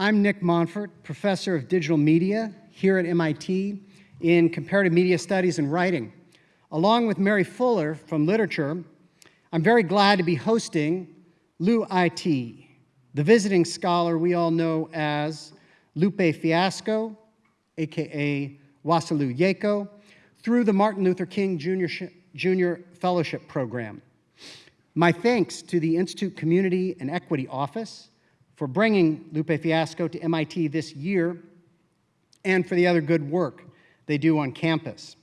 I'm Nick Montfort, professor of digital media here at MIT in comparative media studies and writing. Along with Mary Fuller from literature, I'm very glad to be hosting Lou IT, the visiting scholar we all know as Lupe Fiasco, aka Wasalu Jaco, through the Martin Luther King Jr. Jr. Fellowship Program. My thanks to the Institute Community and Equity Office for bringing Lupe Fiasco to MIT this year and for the other good work they do on campus.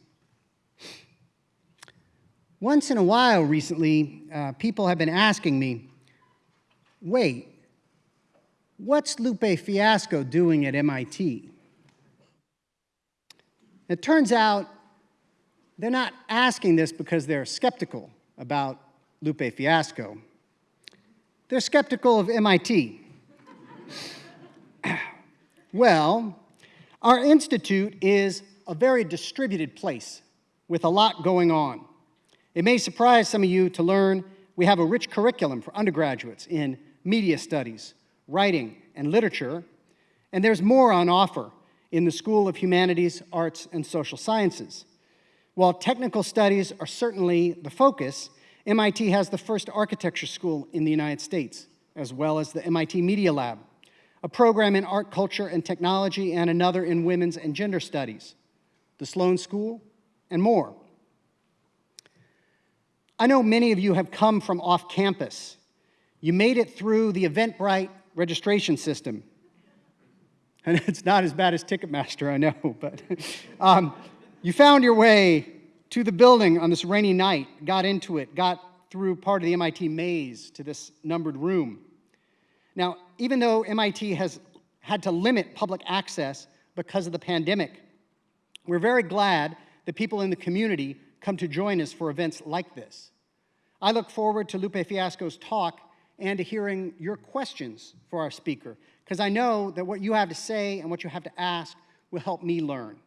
Once in a while recently, uh, people have been asking me, wait, what's Lupe Fiasco doing at MIT? It turns out they're not asking this because they're skeptical about Lupe Fiasco. They're skeptical of MIT. well, our institute is a very distributed place with a lot going on. It may surprise some of you to learn we have a rich curriculum for undergraduates in media studies, writing, and literature, and there's more on offer in the School of Humanities, Arts, and Social Sciences. While technical studies are certainly the focus, MIT has the first architecture school in the United States, as well as the MIT Media Lab, a program in art, culture, and technology, and another in women's and gender studies, the Sloan School, and more. I know many of you have come from off campus. You made it through the Eventbrite registration system. And it's not as bad as Ticketmaster, I know, but um, you found your way to the building on this rainy night, got into it, got through part of the MIT maze to this numbered room. Now, even though MIT has had to limit public access because of the pandemic, we're very glad that people in the community come to join us for events like this. I look forward to Lupe Fiasco's talk and to hearing your questions for our speaker, because I know that what you have to say and what you have to ask will help me learn.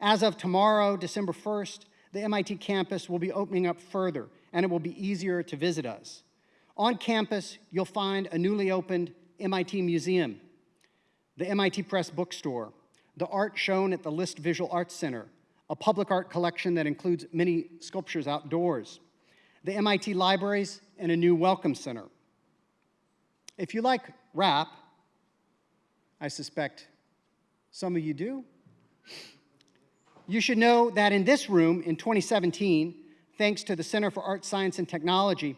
As of tomorrow, December 1st, the MIT campus will be opening up further, and it will be easier to visit us. On campus, you'll find a newly opened MIT Museum, the MIT Press bookstore, the art shown at the List Visual Arts Center, a public art collection that includes many sculptures outdoors, the MIT libraries, and a new welcome center. If you like rap, I suspect some of you do, you should know that in this room in 2017, thanks to the Center for Art, Science, and Technology,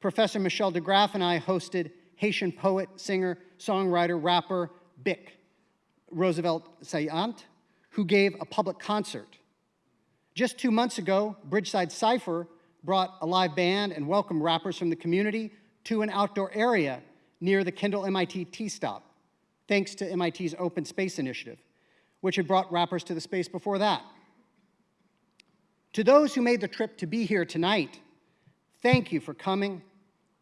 Professor Michel DeGraff and I hosted Haitian poet, singer, songwriter, rapper, Bic, Roosevelt Saillant, who gave a public concert. Just two months ago, Bridgeside Cypher brought a live band and welcomed rappers from the community to an outdoor area near the Kendall MIT T-Stop, thanks to MIT's Open Space Initiative, which had brought rappers to the space before that. To those who made the trip to be here tonight, thank you for coming.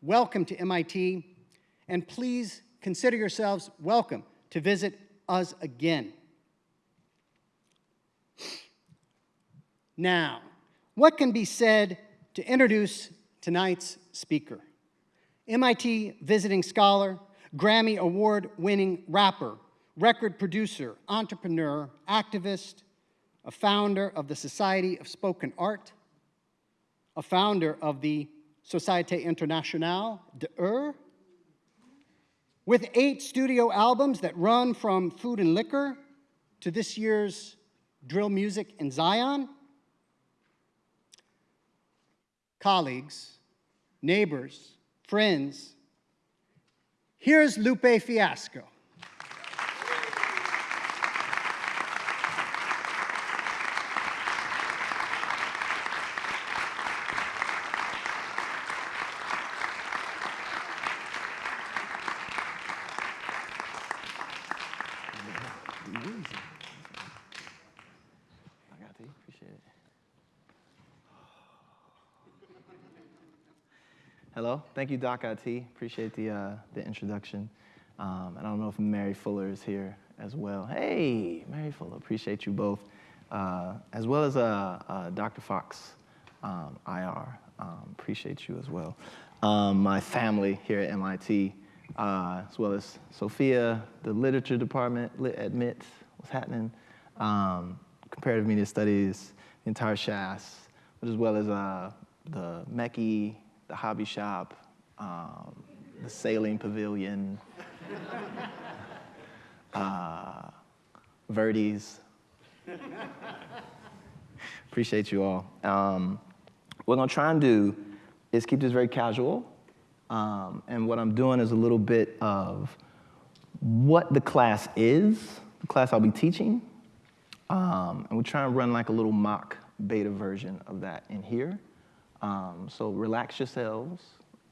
Welcome to MIT, and please consider yourselves welcome to visit us again. Now, what can be said to introduce tonight's speaker. MIT visiting scholar, Grammy Award-winning rapper, record producer, entrepreneur, activist, a founder of the Society of Spoken Art, a founder of the Société Internationale de Ur, with eight studio albums that run from Food and Liquor to this year's Drill Music in Zion, colleagues, neighbors, friends. Here's Lupe Fiasco. Hello, thank you, Doc IT. Appreciate the, uh, the introduction. Um, and I don't know if Mary Fuller is here as well. Hey, Mary Fuller, appreciate you both. Uh, as well as uh, uh Dr. Fox, um, IR, um, appreciate you as well. Um, my family here at MIT, uh, as well as Sophia, the literature department, lit admit what's happening, um, comparative media studies, the entire SHASS, as well as uh, the Meccy, the hobby shop, um, the sailing pavilion, uh, Verdes. Appreciate you all. Um, what I'm gonna try and do is keep this very casual. Um, and what I'm doing is a little bit of what the class is, the class I'll be teaching. Um, and we're trying to run like a little mock beta version of that in here. Um, so relax yourselves,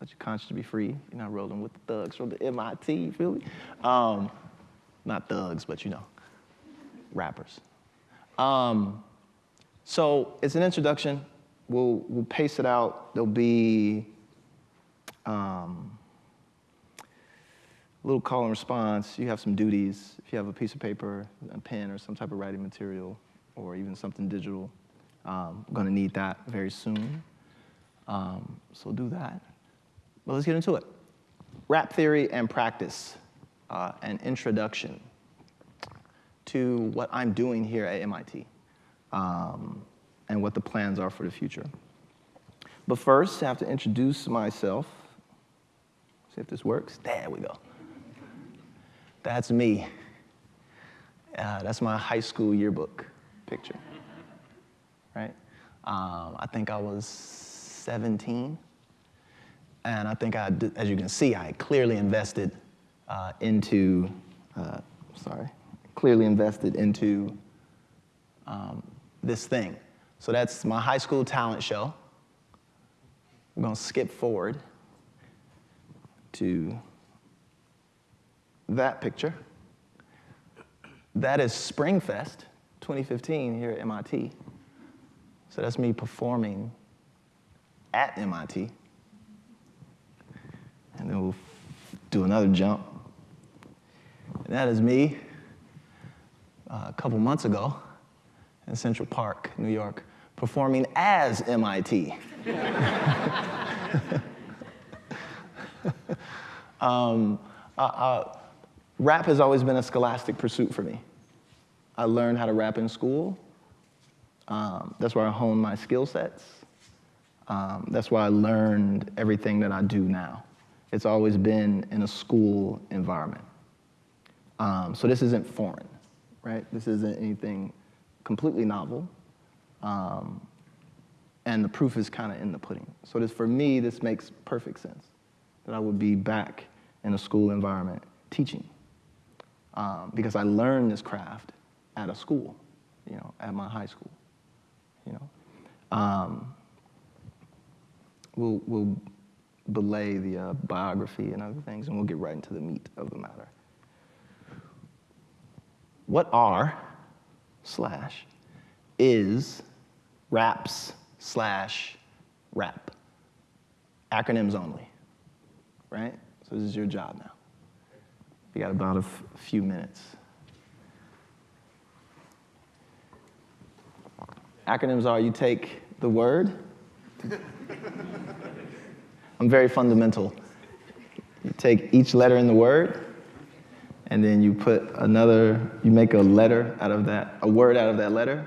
let your conscience be free. You're not rolling with the thugs from the MIT, you feel me? Um, not thugs, but you know, rappers. Um, so it's an introduction. We'll, we'll pace it out. There'll be um, a little call and response. You have some duties. If you have a piece of paper, a pen, or some type of writing material, or even something digital, um, I'm gonna need that very soon. Um, so do that. But let's get into it. Rap theory and practice, uh, an introduction to what I'm doing here at MIT um, and what the plans are for the future. But first, I have to introduce myself. See if this works. There we go. That's me. Uh, that's my high school yearbook picture, right? Um, I think I was 17. And I think I, as you can see, I clearly invested uh, into, uh, sorry, clearly invested into um, this thing. So that's my high school talent show. We're gonna skip forward to that picture. That is Springfest 2015 here at MIT. So that's me performing at MIT. And then we'll do another jump. And that is me uh, a couple months ago in Central Park, New York, performing as MIT. um, uh, uh, rap has always been a scholastic pursuit for me. I learned how to rap in school. Um, that's where I honed my skill sets. Um, that's why I learned everything that I do now. It's always been in a school environment. Um, so this isn't foreign, right? This isn't anything completely novel. Um, and the proof is kind of in the pudding. So this, for me, this makes perfect sense that I would be back in a school environment teaching um, because I learned this craft at a school, you know, at my high school, you know. Um, we'll, we'll belay the uh, biography and other things, and we'll get right into the meat of the matter. What are slash is raps slash rap? Acronyms only, right? So this is your job now. You got about a few minutes. Acronyms are you take the word. I'm very fundamental. You take each letter in the word, and then you put another, you make a letter out of that, a word out of that letter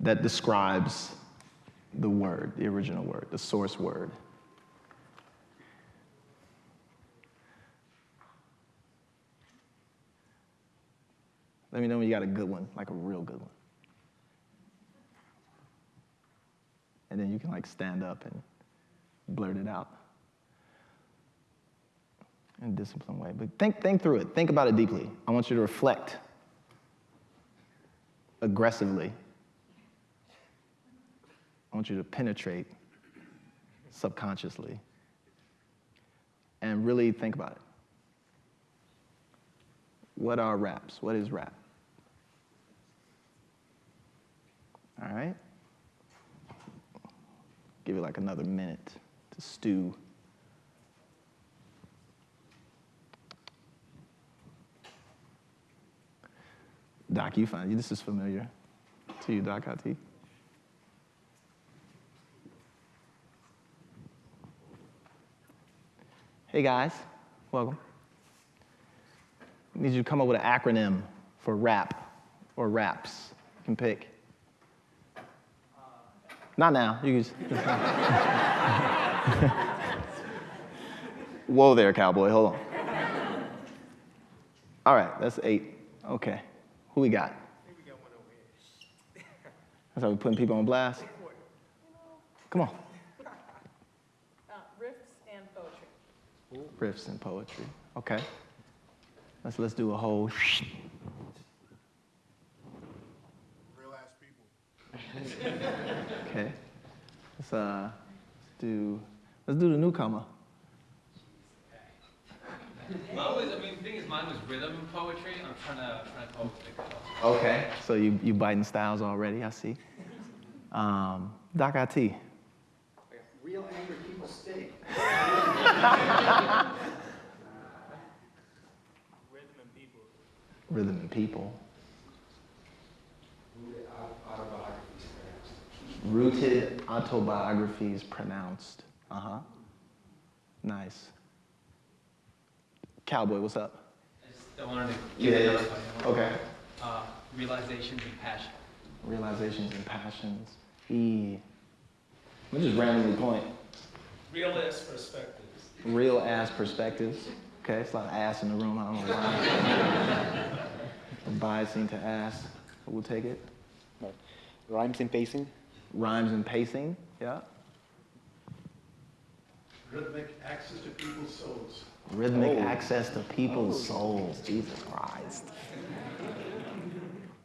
that describes the word, the original word, the source word. Let me know when you got a good one, like a real good one. And then you can like stand up and blurt it out in a disciplined way. But think, think through it. Think about it deeply. I want you to reflect aggressively. I want you to penetrate subconsciously and really think about it. What are raps? What is rap? All right? Give you like another minute to stew. Doc, you find this is familiar to you, Doc IT. Hey guys, welcome. I need you to come up with an acronym for rap or raps. You can pick. Not now. You just. Whoa there, cowboy. Hold on. All right, that's eight. Okay. Who we got? That's how we're putting people on blast. Come on. Uh, riffs and poetry. Riffs and poetry. Okay. Let's let's do a whole. Real ass people. Okay. Let's uh do let's do the newcomer. Mine was, I mean, the thing is, mine was rhythm poetry. I'm trying to, trying to come up with it. Okay. So you you biting styles already, I see. Um, Doc IT. Real angry people stink. Rhythm and people. Rooted autobiographies pronounced. Uh huh. Nice. Cowboy, what's up? I just I wanted to Yeah, give yeah. another one. Okay. Uh, realizations and passions. Realizations and passions. E. Let me just randomly point. Real ass perspectives. Real ass perspectives. Okay, it's a lot of ass in the room. I don't know why. I'm biasing to ass. but We'll take it. Rhymes and pacing. Rhymes and pacing. Yeah. Rhythmic access to people's souls. Rhythmic access to people's souls. Jesus Christ.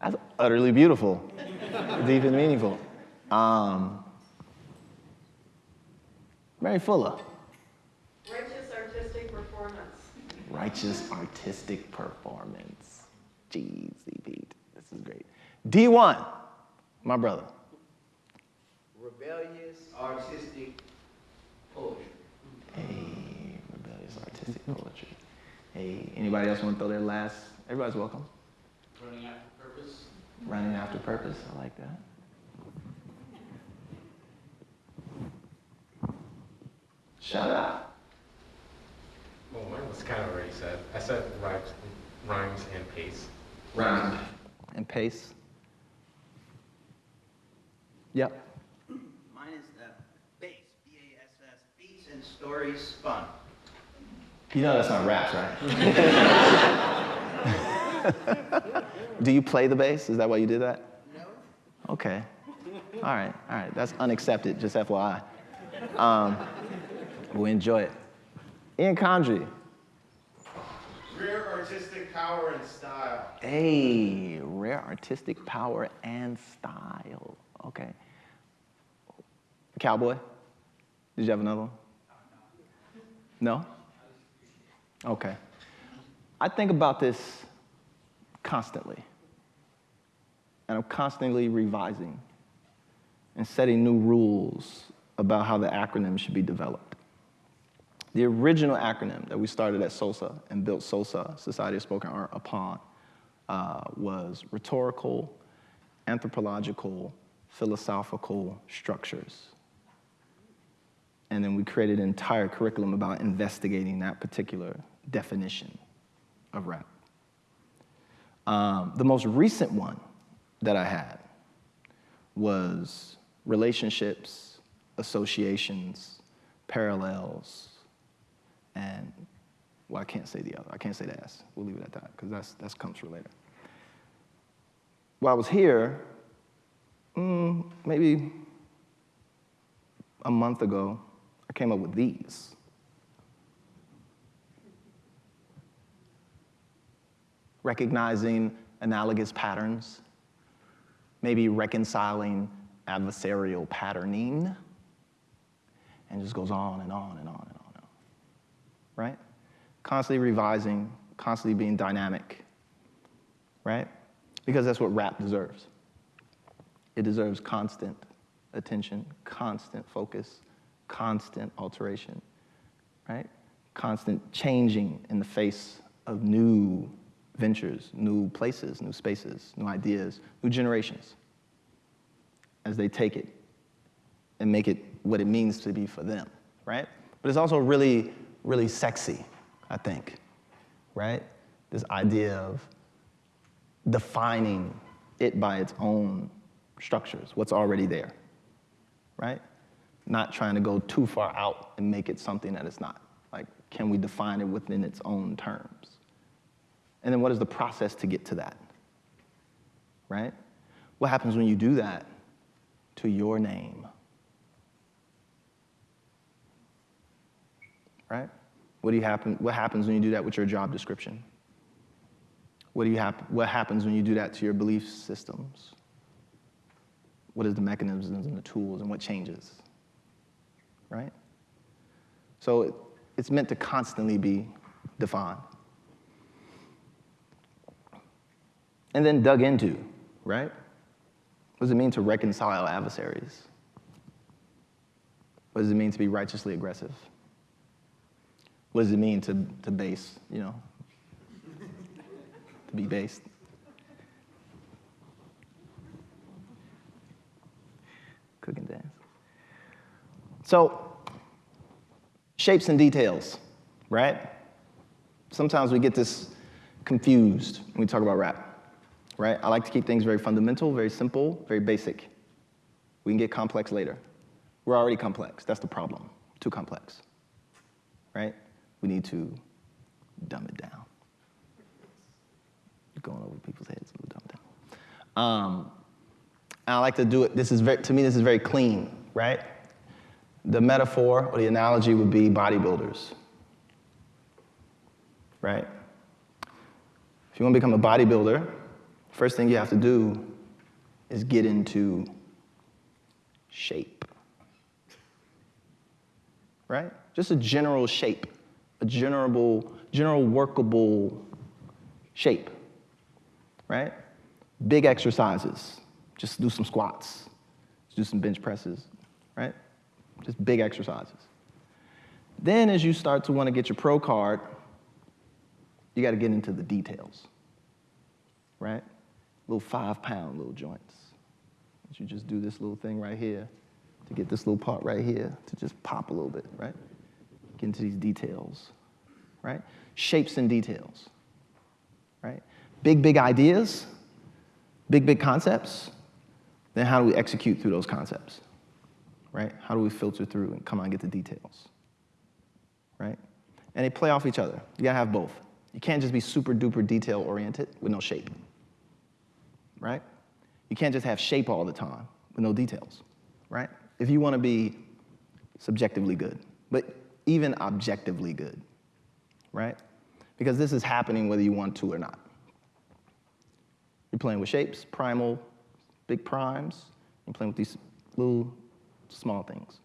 That's utterly beautiful, deep and meaningful. Um, Mary Fuller. Righteous artistic performance. Righteous artistic performance. Jeezy Pete. This is great. D1, my brother. rebellious artistic poetry. Hey, rebellious artistic poetry. Hey, anybody else want to throw their last? Everybody's welcome. Running after purpose. Running after purpose. I like that. Shout out. Well, mine was kind of already said. I said rhymes, rhymes and pace. Rhyme and pace. Yep. Mine is the bass, B-A-S-S, beats and stories spun. You know that's not raps, right? Do you play the bass? Is that why you did that? No? Okay. All right, all right. That's unaccepted, just FYI. Um, we enjoy it. Ian Condry. Rare artistic power and style. Hey, rare artistic power and style. Okay. Cowboy, did you have another one? No? Okay. I think about this constantly. And I'm constantly revising and setting new rules about how the acronym should be developed. The original acronym that we started at SOSA and built SOSA, Society of Spoken Art, upon uh, was rhetorical, anthropological, philosophical structures. And then we created an entire curriculum about investigating that particular definition of rap. Um, the most recent one that I had was relationships, associations, parallels, and well, I can't say the other. I can't say the S. We'll leave it at that because that's that's comes for later. While I was here, mm, maybe a month ago, I came up with these. Recognizing analogous patterns, maybe reconciling adversarial patterning, and just goes on and on and on and on and on. Right? Constantly revising, constantly being dynamic. Right? Because that's what rap deserves. It deserves constant attention, constant focus, constant alteration, right? Constant changing in the face of new ventures, new places, new spaces, new ideas, new generations as they take it and make it what it means to be for them, right? But it's also really, really sexy, I think, right? this idea of defining it by its own structures, what's already there, right? Not trying to go too far out and make it something that it's not. Like, can we define it within its own terms? And then what is the process to get to that? Right? What happens when you do that to your name? Right? What, do you happen, what happens when you do that with your job description? What, do you hap- what happens when you do that to your belief systems? What is the mechanisms and the tools and what changes? Right? So it, it's meant to constantly be defined. And then dug into, right? What does it mean to reconcile adversaries? What does it mean to be righteously aggressive? What does it mean to, to base, you know, to be based? Cook and dance. So, shapes and details, right? Sometimes we get this confused when we talk about rap, right? I like to keep things very fundamental, very simple, very basic. We can get complex later. We're already complex. That's the problem. Too complex, right? We need to dumb it down. Going over people's heads, we'll dumb it down. Um, I like to do it. This is very, to me, this is very clean, right? The metaphor or the analogy would be bodybuilders, right? If you want to become a bodybuilder, first thing you have to do is get into shape, right? Just a general shape, a general, general workable shape, right? Big exercises, just do some squats, just do some bench presses, right? Just big exercises. Then, as you start to want to get your pro card, you got to get into the details, right? Little five pound little joints. You just do this little thing right here to get this little part right here to just pop a little bit, right? Get into these details, right? Shapes and details, right? Big, big ideas, big, big concepts. Then how do we execute through those concepts, right? How do we filter through and come on get the details, right? And they play off each other. You gotta have both. You can't just be super duper detail oriented with no shape, right? You can't just have shape all the time with no details, right? If you wanna be subjectively good, but even objectively good, right? Because this is happening whether you want to or not. You're playing with shapes, primal, big primes. You're playing with these little small things.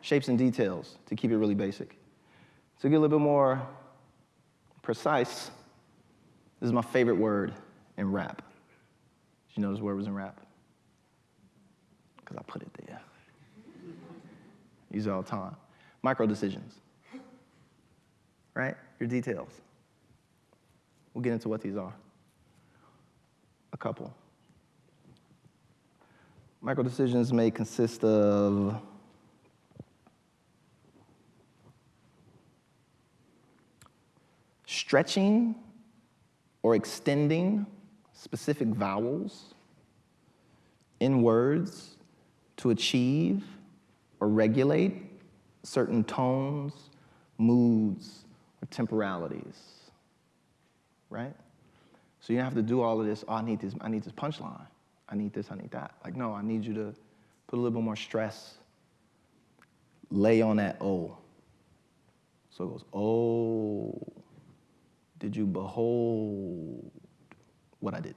Shapes and details to keep it really basic. To get a little bit more precise, this is my favorite word in rap. Did you know this word was in rap? Because I put it there. Use it all the time. Micro decisions. Right? Your details. We'll get into what these are. A couple. Micro decisions may consist of stretching or extending specific vowels in words to achieve or regulate certain tones, moods, or temporalities. Right? So you don't have to do all of this, oh, I need this, I need this punchline. I need this, I need that. Like, no, I need you to put a little bit more stress. Lay on that O. So it goes, oh, did you behold what I did?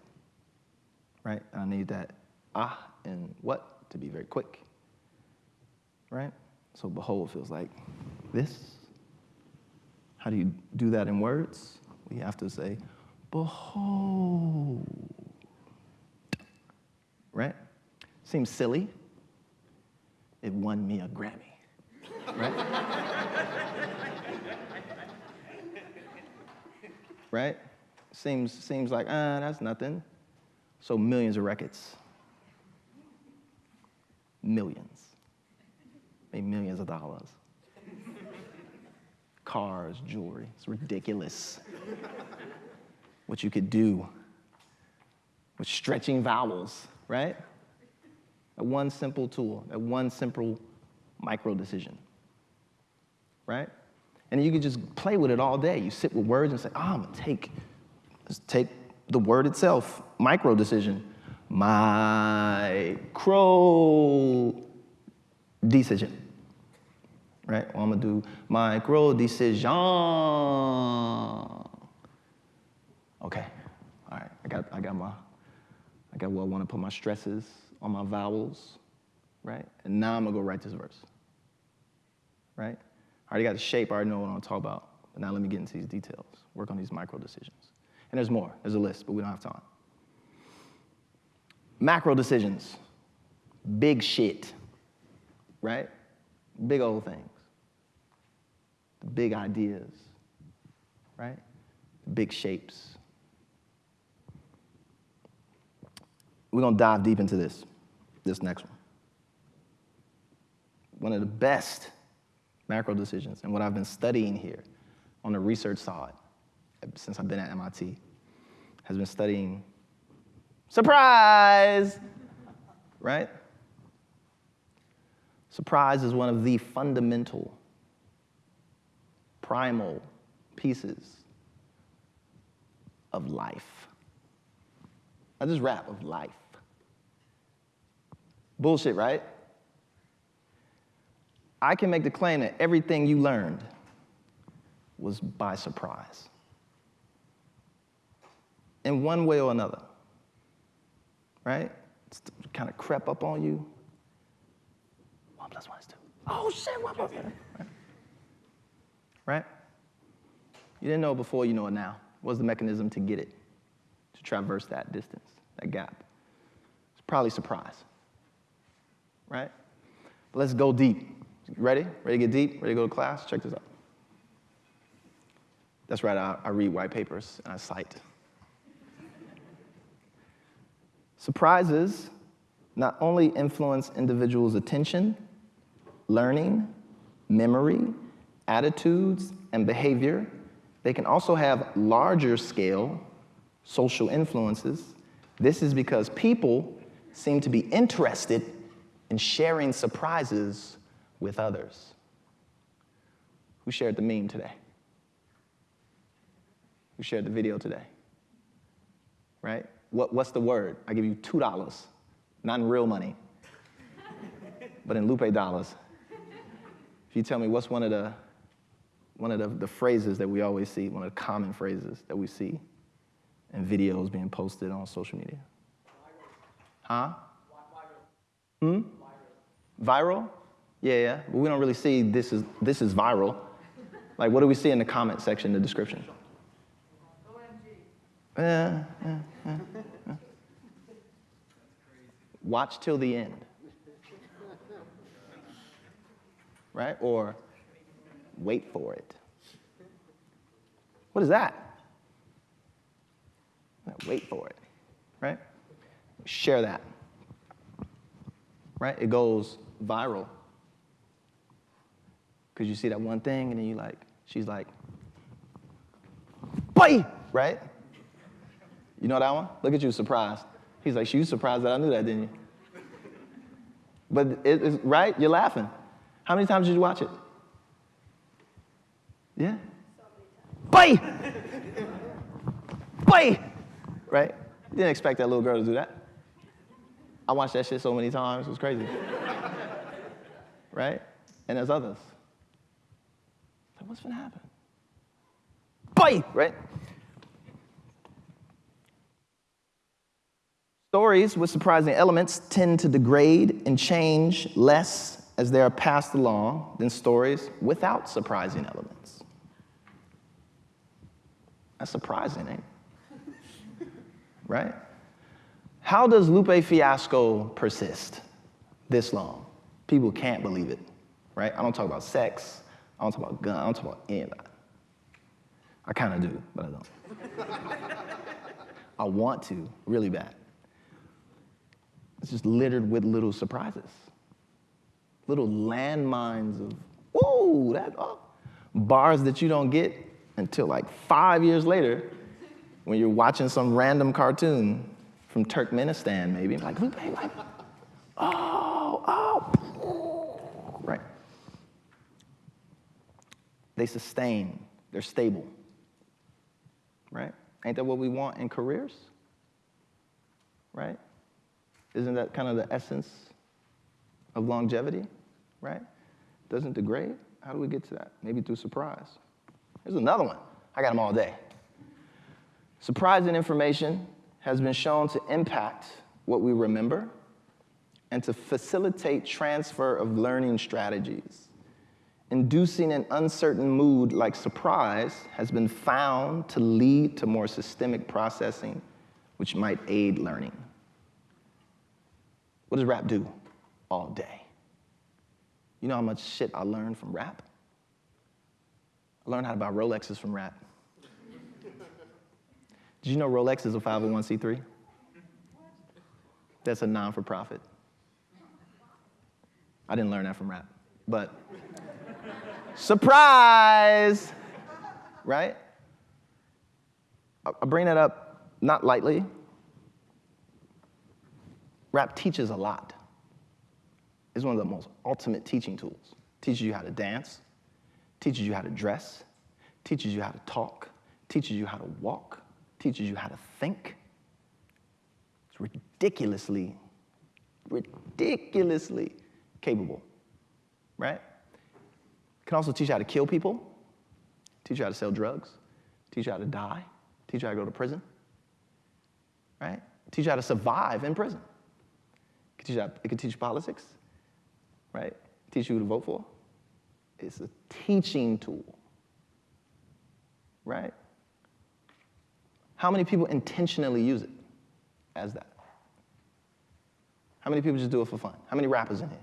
Right? And I need that ah and what to be very quick. Right? So behold feels like this. How do you do that in words? We have to say, behold. Right? Seems silly. It won me a Grammy. Right? right? Seems, seems like, ah, that's nothing. So millions of records. Millions. Maybe millions of dollars. Cars, jewelry. It's ridiculous. what you could do with stretching vowels, right? That one simple tool, that one simple micro decision, right? And you could just play with it all day. You sit with words and say, oh, I'm gonna take, let's take the word itself, micro decision. Micro decision. Right? Well, I'm gonna do micro decision. Okay. All right. I got I got my I got where I want to put my stresses on my vowels, right? And now I'm gonna go write this verse. Right? I already got the shape, I already know what I'm gonna talk about. But now let me get into these details. Work on these micro decisions. And there's more. There's a list, but we don't have time. Macro decisions. Big shit. Right? Big old things. The big ideas. Right? The big shapes. We're to dive deep into this, this next one. One of the best macro decisions, and what I've been studying here on the research side since I've been at MIT, has been studying surprise, right? Surprise is one of the fundamental, primal pieces of life. Not just rap, of life. Bullshit, right? I can make the claim that everything you learned was by surprise. In one way or another. Right? It's kind of crept up on you. One plus one is two. Oh shit, one plus one. Right? right? You didn't know it before, you know it now. What's the mechanism to get it? To traverse that distance, that gap? It's probably surprise. Right? But let's go deep. Ready? Ready to get deep? Ready to go to class? Check this out. That's right, I, I read white papers and I cite. Surprises not only influence individuals' attention, learning, memory, attitudes, and behavior, they can also have larger scale social influences. This is because people seem to be interested in sharing surprises with others. Who shared the meme today? Who shared the video today? Right? What, what's the word? I give you $2, not in real money, but in Lupe dollars. If you tell me what's one of the one of the, the phrases that we always see, one of the common phrases that we see in videos being posted on social media. Huh? Hmm? Viral? Yeah, yeah. But we don't really see this is this is viral. Like what do we see in the comment section, the description? Watch till the end. Right? Or wait for it. What is that? Wait for it. Right? Share that. Right? It goes viral. Because you see that one thing and then you like, she's like, boy, right? You know that one? Look at you, surprised. He's like, you surprised that I knew that, didn't you? But it's right, you're laughing. How many times did you watch it? Yeah? Boy! Boy! Right? You didn't expect that little girl to do that. I watched that shit so many times, it was crazy. right? And there's others. Like, what's gonna happen? Boy! Right? Stories with surprising elements tend to degrade and change less as they are passed along than stories without surprising elements. That's surprising, it? right? How does Lupe Fiasco persist this long? People can't believe it, right? I don't talk about sex. I don't talk about gun. I don't talk about any of that. I kind of do, but I don't. I want to really bad. It's just littered with little surprises, little landmines of, oh, that, oh, bars that you don't get until like five years later when you're watching some random cartoon from Turkmenistan, maybe, like, like, oh, oh, right? They sustain, they're stable, right? Ain't that what we want in careers? Right? Isn't that kind of the essence of longevity, right? Doesn't degrade. How do we get to that? Maybe through surprise. Here's another one. I got them all day. Surprising information has been shown to impact what we remember and to facilitate transfer of learning strategies. Inducing an uncertain mood like surprise has been found to lead to more systemic processing, which might aid learning. What does rap do all day? You know how much shit I learned from rap? I learned how to buy Rolexes from rap. Did you know Rolex is a 501c3? That's a non for profit. I didn't learn that from rap, but surprise, right? I bring that up not lightly. Rap teaches a lot. It's one of the most ultimate teaching tools. Teaches you how to dance, teaches you how to dress, teaches you how to talk, teaches you how to walk, teaches you how to think. It's ridiculously, ridiculously capable, right? Can also teach you how to kill people, teach you how to sell drugs, teach you how to die, teach you how to go to prison, right? Teach you how to survive in prison. Teach you, it can teach you politics, right? Teach you who to vote for. It's a teaching tool, right? How many people intentionally use it as that? How many people just do it for fun? How many rappers in here?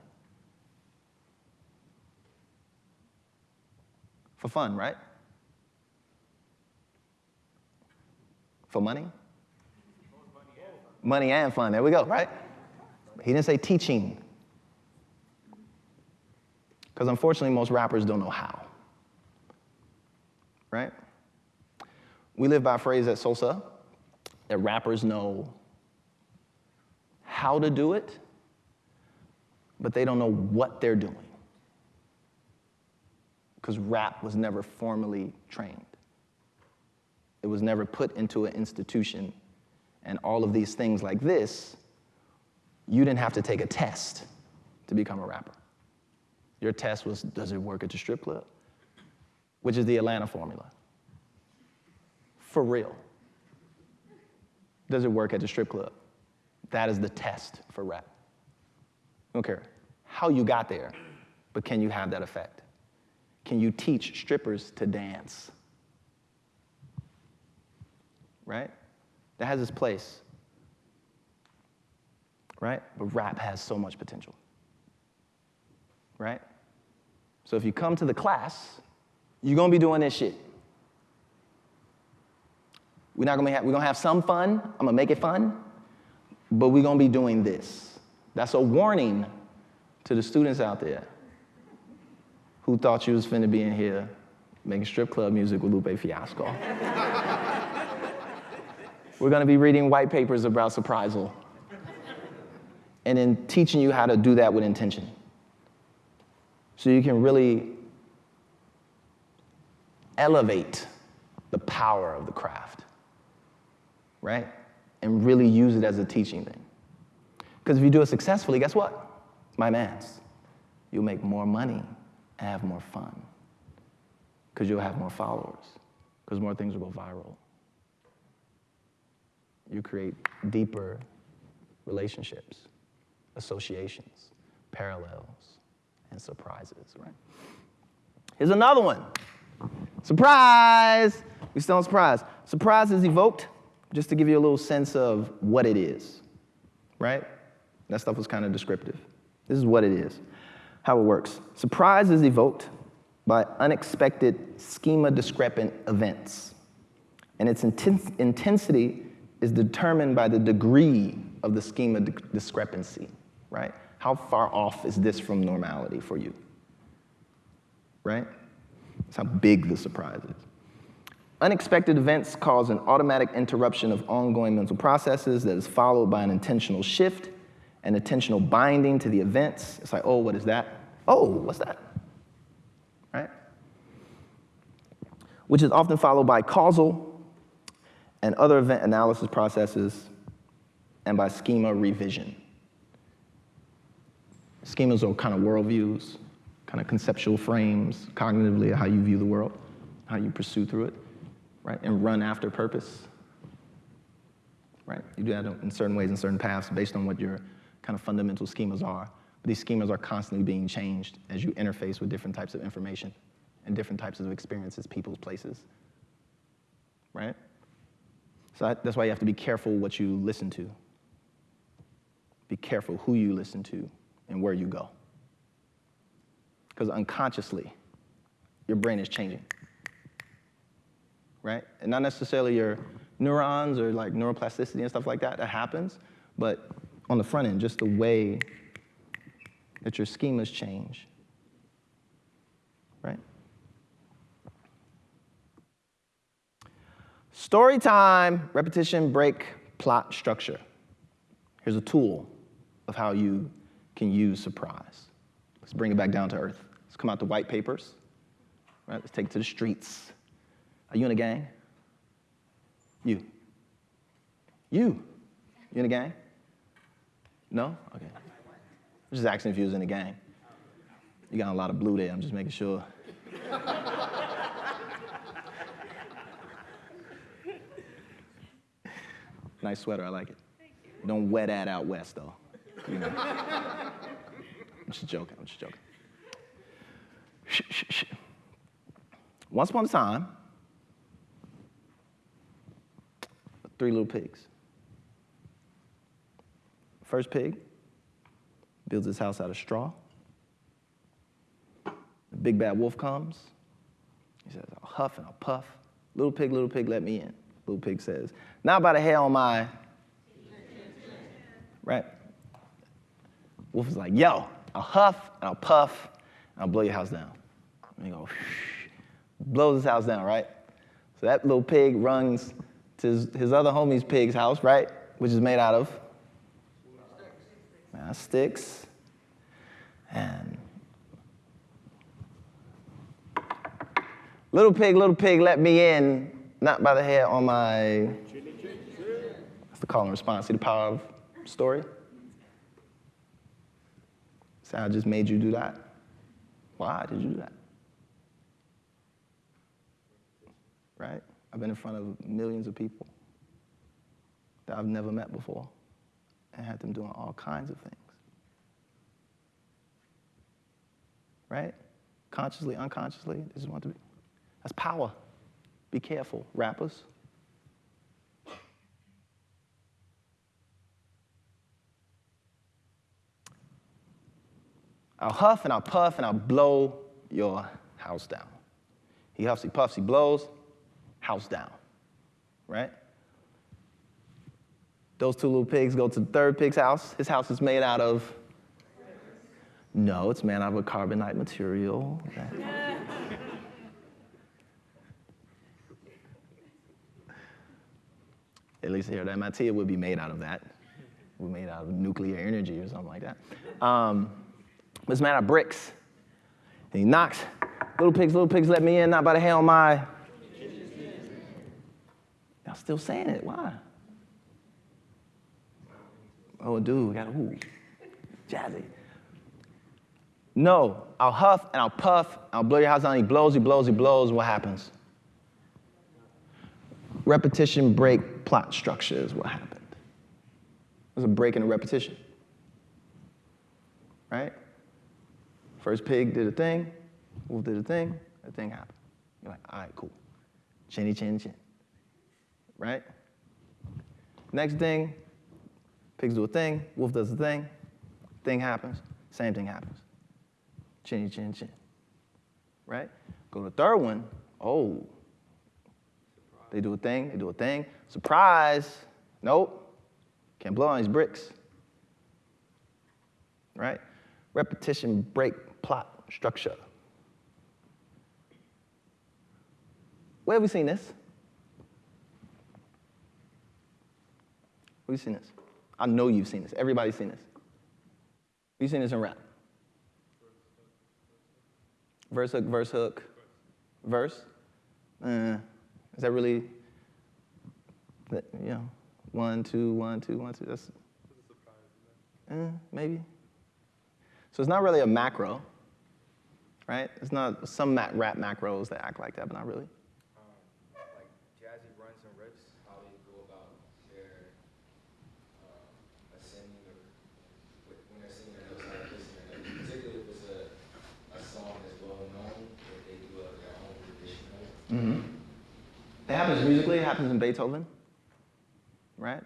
For fun, right? For money? Money and fun. There we go, right? He didn't say teaching. Because unfortunately, most rappers don't know how. Right? We live by a phrase at Sosa that rappers know how to do it, but they don't know what they're doing. Because rap was never formally trained, it was never put into an institution. And all of these things like this, you didn't have to take a test to become a rapper. Your test was does it work at the strip club? Which is the Atlanta formula. For real. Does it work at the strip club? That is the test for rap. I don't care how you got there, but can you have that effect? Can you teach strippers to dance? Right? That has its place. Right? But rap has so much potential. Right? So if you come to the class, you're gonna be doing this shit. We're not gonna have, we're gonna have some fun. I'm gonna make it fun, but we're gonna be doing this. That's a warning to the students out there who thought you was finna be in here making strip club music with Lupe Fiasco. we're gonna be reading white papers about surprisal and then teaching you how to do that with intention. So you can really elevate the power of the craft right? And really use it as a teaching thing. Because if you do it successfully, guess what? My man's. You'll make more money and have more fun. Because you'll have more followers. Because more things will go viral. You create deeper relationships, associations, parallels, and surprises, right? Here's another one. Surprise! We still on surprise. Surprise is evoked just to give you a little sense of what it is, right? That stuff was kind of descriptive. This is what it is, how it works. Surprise is evoked by unexpected schema discrepant events, and its intens- intensity is determined by the degree of the schema di- discrepancy, right? How far off is this from normality for you? Right? That's how big the surprise is. Unexpected events cause an automatic interruption of ongoing mental processes that is followed by an intentional shift and intentional binding to the events. It's like, oh, what is that? Oh, what's that? Right? Which is often followed by causal and other event analysis processes and by schema revision. Schemas are kind of worldviews, kind of conceptual frames, cognitively, how you view the world, how you pursue through it, right? And run after purpose, right? You do that in certain ways, in certain paths, based on what your kind of fundamental schemas are. But these schemas are constantly being changed as you interface with different types of information and different types of experiences, people's places, right? So that- that's why you have to be careful what you listen to. Be careful who you listen to and where you go. Because unconsciously, your brain is changing. Right? And not necessarily your neurons or like neuroplasticity and stuff like that, that happens, but on the front end, just the way that your schemas change. Right? Story time, repetition, break, plot, structure. Here's a tool of how you can use surprise. Let's bring it back down to earth. Let's come out the white papers. Right? Let's take it to the streets. Are you in a gang? You. You. You in a gang? No? Okay. I'm just asking if you was in a gang. You got a lot of blue there. I'm just making sure. nice sweater. I like it. Don't wet that out west, though. You know. I'm just joking. I'm just joking. Shh, shh, shh. Once upon a time, three little pigs. First pig builds his house out of straw. The big bad wolf comes. He says, I'll huff and I'll puff. Little pig, little pig, let me in. Little pig says, Not by the hair on my. Right? Wolf is like, Yo, I'll huff and I'll puff and I'll blow your house down. And he goes, blows his house down, right? So that little pig runs to his, his other homie's pig's house, right? Which is made out of uh, sticks. And little pig, little pig, let me in, not by the hair on my. That's the call and response. See the power of story? I just made you do that? Why did you do that? Right? I've been in front of millions of people that I've never met before and had them doing all kinds of things. Right? Consciously, unconsciously, they just want to be. That's power. Be careful, rappers. I'll huff and I'll puff and I'll blow your house down. He huffs, he puffs, he blows, house down. Right? Those two little pigs go to the third pig's house. His house is made out of. No, it's made out of a carbonite material. At least here at MIT, it would be made out of that. Would made out of nuclear energy or something like that. Um, it's made out of bricks. And he knocks, little pigs, little pigs, let me in, not by the hair on my. Y'all still saying it, why? Oh, dude, we got a. ooh, jazzy. No, I'll huff and I'll puff, and I'll blow your house down. He blows, he blows, he blows. What happens? Repetition, break, plot structure is what happened. There's a break in a repetition. Right? First pig did a thing, wolf did a thing, a thing happened. You're like, all right, cool. Chinny chin chin. Right? Next thing, pigs do a thing, wolf does a thing, thing happens, same thing happens. Chinny chin chin. Right? Go to the third one, oh. They do a thing, they do a thing. Surprise! Nope. Can't blow on these bricks. Right? Repetition, break, plot structure. Where have we seen this? We've seen this. I know you've seen this. Everybody's seen this. We've seen this in rap. Verse hook, verse hook, verse. Uh, is that really? That, you know, one two, one two, one two. That's uh, maybe. So it's not really a macro right? It's not some rap macros that act like that, but not really. like jazzy runs and riffs, how they go about their ascending when they're singing their notes, like listening. Like, particularly if it's a, a song that's well known, if they do their own rendition of it. Mm-hmm. It happens musically, it happens in Beethoven, right?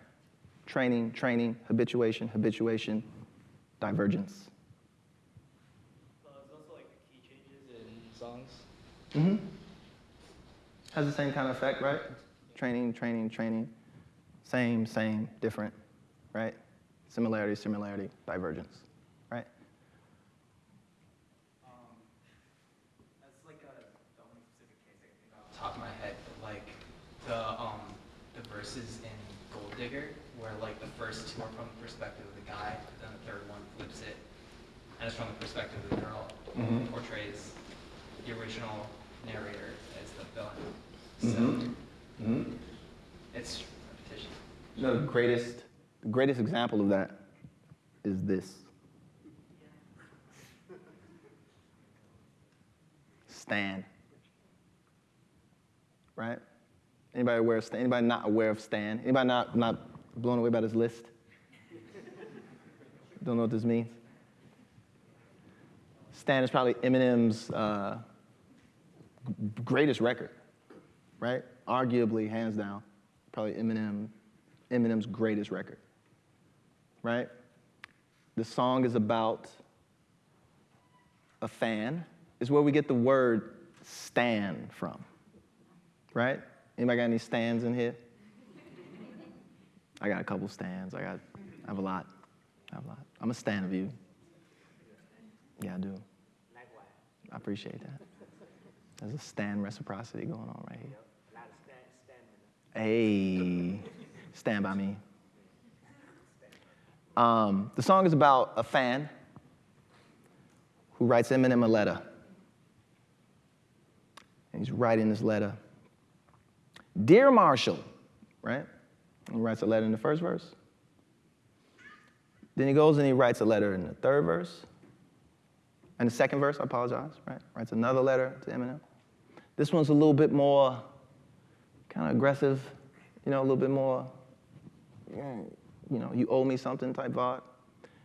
Training, training, habituation, habituation, divergence. Uh, there's also like the key changes in songs. Mm-hmm. Has the same kind of effect, right? Training, training, training. Same, same, different, right? Similarity, similarity, divergence, right? Um, that's like a, the only specific case I think off the top of my head, but like the um the verses in Gold Digger, where like the first two are from the perspective of the guy, but then the third one flips it, and it's from the perspective of the girl, who Mhm. portrays the original narrator as the villain. So Mhm. Mm-hmm. it's repetition. The greatest, the greatest example of that is this. Stan. Right? Anybody aware of Stan? Anybody not aware of Stan? Anybody not, not blown away by this list? Don't know what this means? Stan is probably Eminem's uh, greatest record, right? Arguably, hands down, probably Eminem, Eminem's greatest record, right? The song is about a fan, is where we get the word stan from, right? Anybody got any stands in here? I got a couple stands. I got, I have a lot. I have a lot. I'm a stan of you. Yeah, I do. I appreciate that. There's a stan reciprocity going on right here. Hey, stand by me. Um, the song is about a fan who writes Eminem a letter. And he's writing this letter Dear Marshall, right? He writes a letter in the first verse. Then he goes and he writes a letter in the third verse. And the second verse, I apologize, right? Writes another letter to Eminem. This one's a little bit more kind of aggressive, you know, a little bit more, you know, you owe me something type vibe.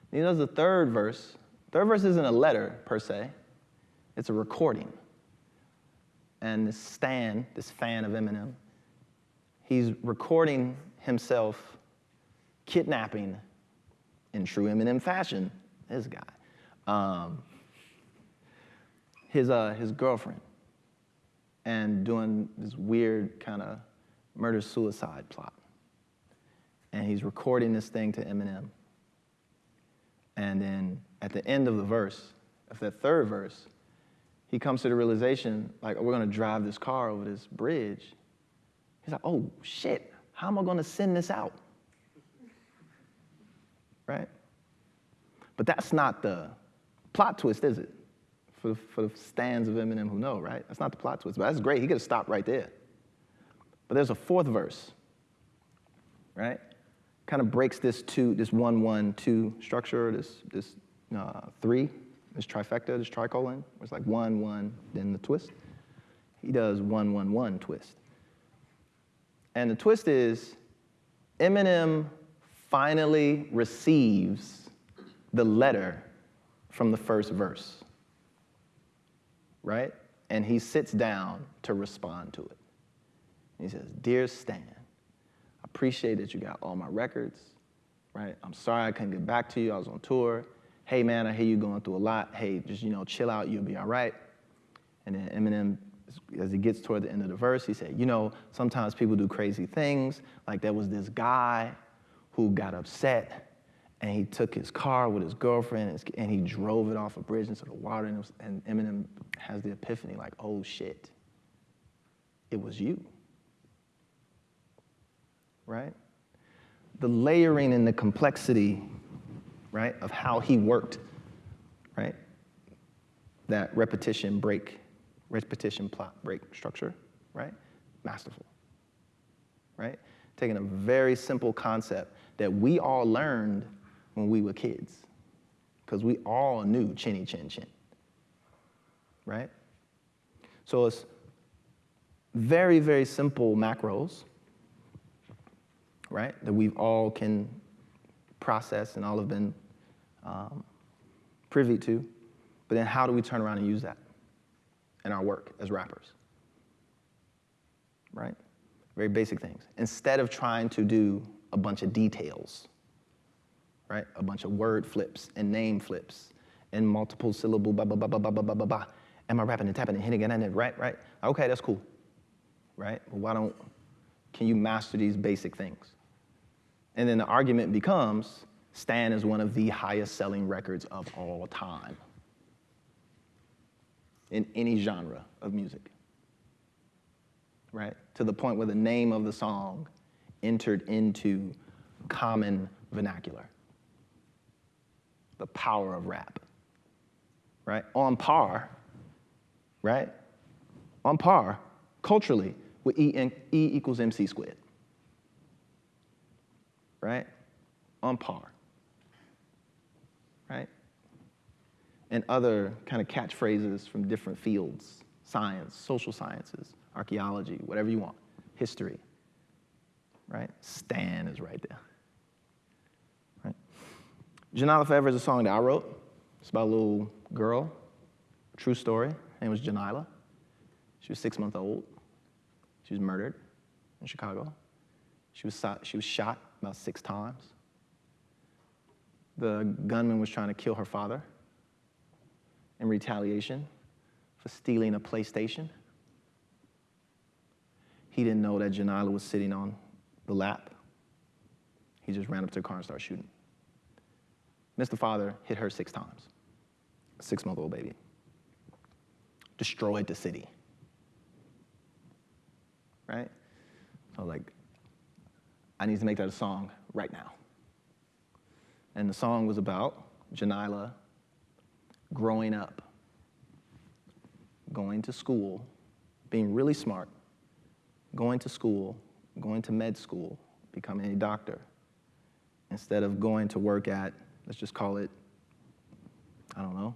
Then he does the third verse. Third verse isn't a letter per se, it's a recording. And this Stan, this fan of Eminem, he's recording himself kidnapping in true Eminem fashion, this guy, um, his, uh, his girlfriend and doing this weird kind of murder suicide plot. And he's recording this thing to Eminem. And then at the end of the verse, of that third verse, he comes to the realization, like, oh, we're gonna drive this car over this bridge. He's like, oh shit, how am I gonna send this out? Right? But that's not the plot twist, is it? For the, for the stands of Eminem who know, right? That's not the plot twist, but that's great. He could have stopped right there. But there's a fourth verse, right? Kind of breaks this two, this one, one, two structure, this, this uh, three, this trifecta, this tricolon. It's like one, one, then the twist. He does one, one, one twist. And the twist is Eminem finally receives the letter from the first verse, right? And he sits down to respond to it. He says, Dear Stan, I appreciate that you got all my records, right? I'm sorry I couldn't get back to you. I was on tour. Hey, man, I hear you going through a lot. Hey, just, you know, chill out. You'll be all right. And then Eminem, as he gets toward the end of the verse, he said, You know, sometimes people do crazy things. Like there was this guy who got upset and he took his car with his girlfriend and, his- and he drove it off a bridge into the water. And, was, and Eminem has the epiphany like, Oh shit, it was you. Right? the layering and the complexity, right, of how he worked, right? That repetition break, repetition plot break structure, right? Masterful, right? Taking a very simple concept that we all learned when we were kids, because we all knew chinny chin chin, right? So it's very, very simple macros, right, that we've all can process and all have been um, privy to. But then how do we turn around and use that in our work as rappers? Right? Very basic things. Instead of trying to do a bunch of details, right? A bunch of word flips and name flips and multiple syllable blah, blah, blah, blah, blah, blah, blah, blah. Am I rapping and tapping and hitting it and it, right, right? Okay, that's cool, right? Well, why don't, can you master these basic things? And then the argument becomes Stan is one of the highest selling records of all time in any genre of music, right? To the point where the name of the song entered into common vernacular. The power of rap, right? On par, right? On par culturally with E, and e equals MC squared right? On par, right? And other kind of catchphrases from different fields science, social sciences, archaeology, whatever you want, history, right? Stan is right there? Jonylah Forever is a song that I wrote. It's about a little girl, true story. Her name was Jonylah. She was six months old. She was murdered in Chicago. She was, she was shot about six times. The gunman was trying to kill her father in retaliation for stealing a PlayStation. He didn't know that Jonylah was sitting on the lap. He just ran up to the car and started shooting. Mr. Father hit her six times, six month old baby. Destroyed the city. Right? So, like, I need to make that a song right now. And the song was about Jonylah growing up, going to school, being really smart, going to school, going to med school, becoming a doctor, instead of going to work at, let's just call it, I don't know,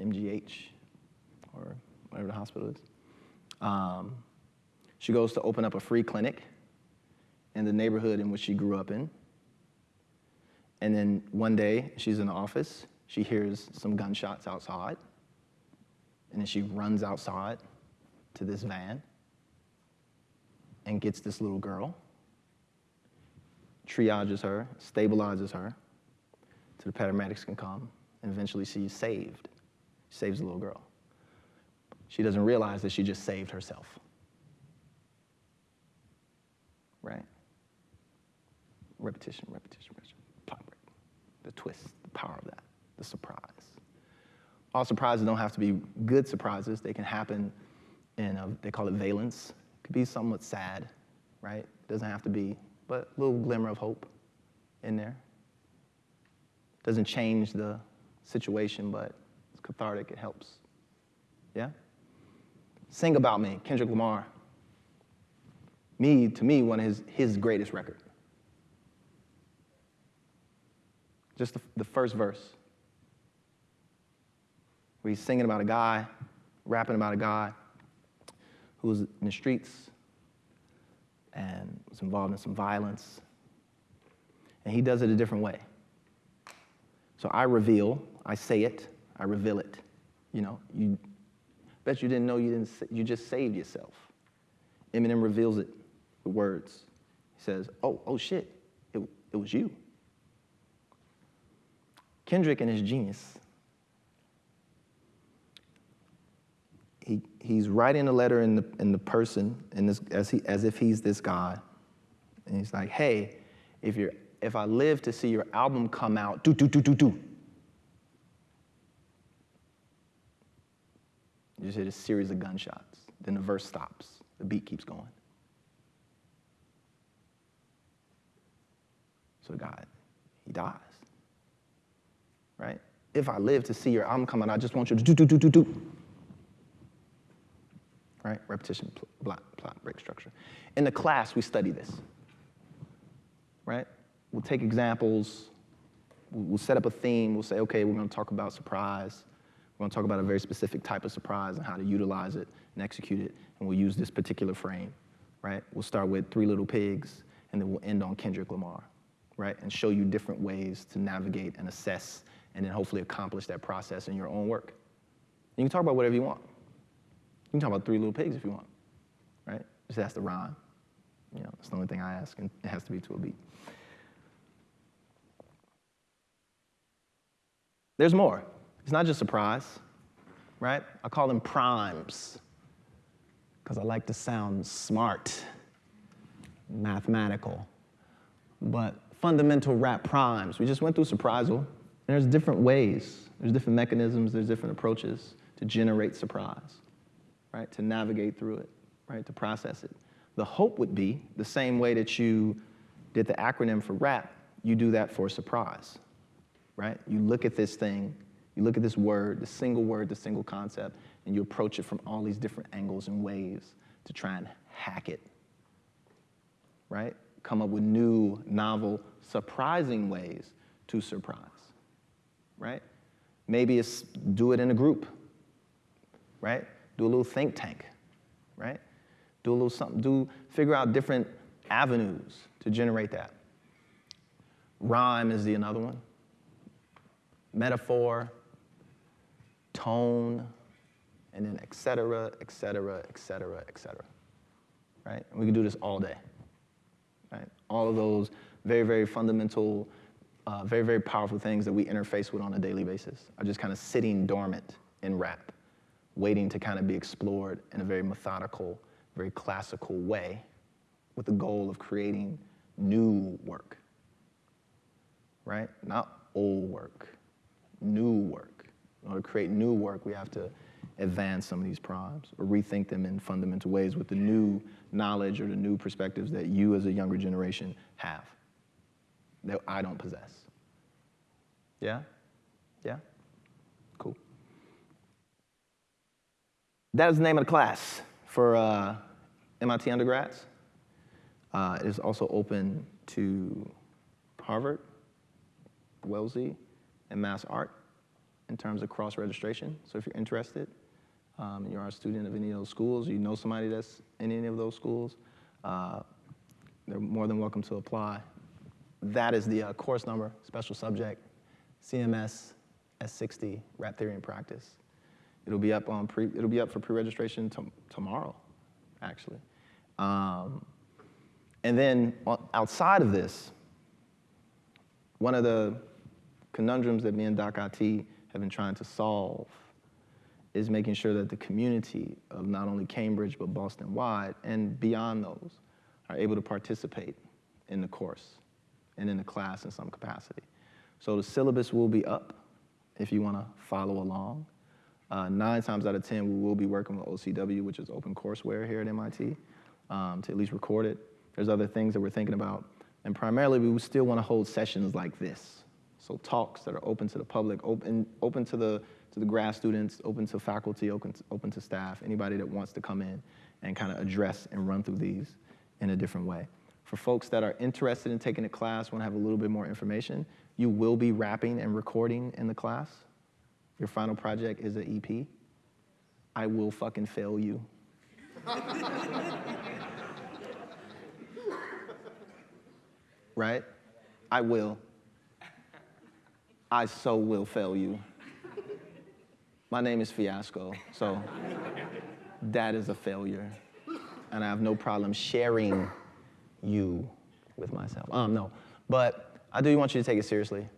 MGH or whatever the hospital is. Um, she goes to open up a free clinic in the neighborhood in which she grew up in. And then one day, she's in the office, she hears some gunshots outside, and then she runs outside to this van and gets this little girl, triages her, stabilizes her, so the paramedics can come, and eventually she's saved. She saves the little girl. She doesn't realize that she just saved herself. Right? repetition, repetition, repetition, break. The twist, the power of that, the surprise. All surprises don't have to be good surprises. They can happen in, a, they call it valence. It could be somewhat sad, right? It Doesn't have to be, but a little glimmer of hope in there. Doesn't change the situation, but it's cathartic, it helps. Yeah? Sing About Me, Kendrick Lamar. Me, to me, one of his, his greatest record. just the, the first verse, where he's singing about a guy, rapping about a guy who was in the streets and was involved in some violence. And he does it a different way. So I reveal, I say it, I reveal it. You know, you bet you didn't know you didn't you just saved yourself. Eminem reveals it with words. He says, "Oh, oh shit, it, it was you." Kendrick and his genius. He, he's writing a letter in the, in the person in this, as, he, as if he's this guy. And he's like, hey, if, you're, if I live to see your album come out, do, do, do, do, do. You just hear a series of gunshots. Then the verse stops. The beat keeps going. a God, he dies. Right? If I live to see your album come out, I just want you to do, do, do, do, do. Right? Repetition, pl- plot, plot, break structure. In the class, we study this. Right? We'll take examples, we'll set up a theme, we'll say, okay, we're gonna talk about surprise. We're gonna talk about a very specific type of surprise and how to utilize it and execute it, and we'll use this particular frame, right? We'll start with Three Little Pigs, and then we'll end on Kendrick Lamar, right? And show you different ways to navigate and assess, and then hopefully accomplish that process in your own work. You can talk about whatever you want. You can talk about Three Little Pigs if you want, right? Just ask to rhyme. You know, that's the only thing I ask, and it has to be to a beat. There's more. It's not just surprise, right? I call them primes because I like to sound smart, mathematical. But fundamental rap primes, we just went through surprisal, and there's different ways, there's different mechanisms, there's different approaches to generate surprise, right? To navigate through it, right? To process it. The hope would be the same way that you did the acronym for rap, you do that for surprise, right? You look at this thing, you look at this word, the single word, the single concept, and you approach it from all these different angles and ways to try and hack it, right? Come up with new, novel, surprising ways to surprise, right? Maybe it's do it in a group, right? Do a little think tank, right? Do a little something, do figure out different avenues to generate that. Rhyme is the another one. Metaphor, tone, and then et cetera, et cetera, et cetera, et cetera. Right? And we can do this all day. Right? All of those very, very fundamental, uh, very, very powerful things that we interface with on a daily basis are just kind of sitting dormant in rap, waiting to kind of be explored in a very methodical, very classical way with the goal of creating new work. Right? Not old work, new work. In order to create new work, we have to advance some of these problems or rethink them in fundamental ways with the new knowledge or the new perspectives that you as a younger generation have that I don't possess. Yeah? Yeah? Cool. That is the name of the class for uh, MIT undergrads. Uh, it is also open to Harvard, Wellesley, and Mass Art in terms of cross registration. So if you're interested, um, and you're a student of any of those schools, you know somebody that's in any of those schools, uh, they're more than welcome to apply. That is the uh, course number, special subject, CMS S60, Rap Theory and Practice. It'll be up on pre, it'll be up for pre-registration tom- tomorrow, actually. Um, and then outside of this, one of the conundrums that me and Doc IT have been trying to solve is making sure that the community of not only Cambridge but Boston wide and beyond those are able to participate in the course and in the class in some capacity. So the syllabus will be up if you want to follow along. Uh, nine times out of 10, we will be working with OCW, which is open courseware here at MIT, um, to at least record it. There's other things that we're thinking about. And primarily, we still want to hold sessions like this. So talks that are open to the public, open, open to, the, to the grad students, open to faculty, open to, open to staff, anybody that wants to come in and kind of address and run through these in a different way. For folks that are interested in taking a class, want to have a little bit more information, you will be rapping and recording in the class. Your final project is an EP. I will fucking fail you. right? I will. I so will fail you. My name is Fiasco, so that is a failure. And I have no problem sharing you with myself. Um, no, but I do want you to take it seriously.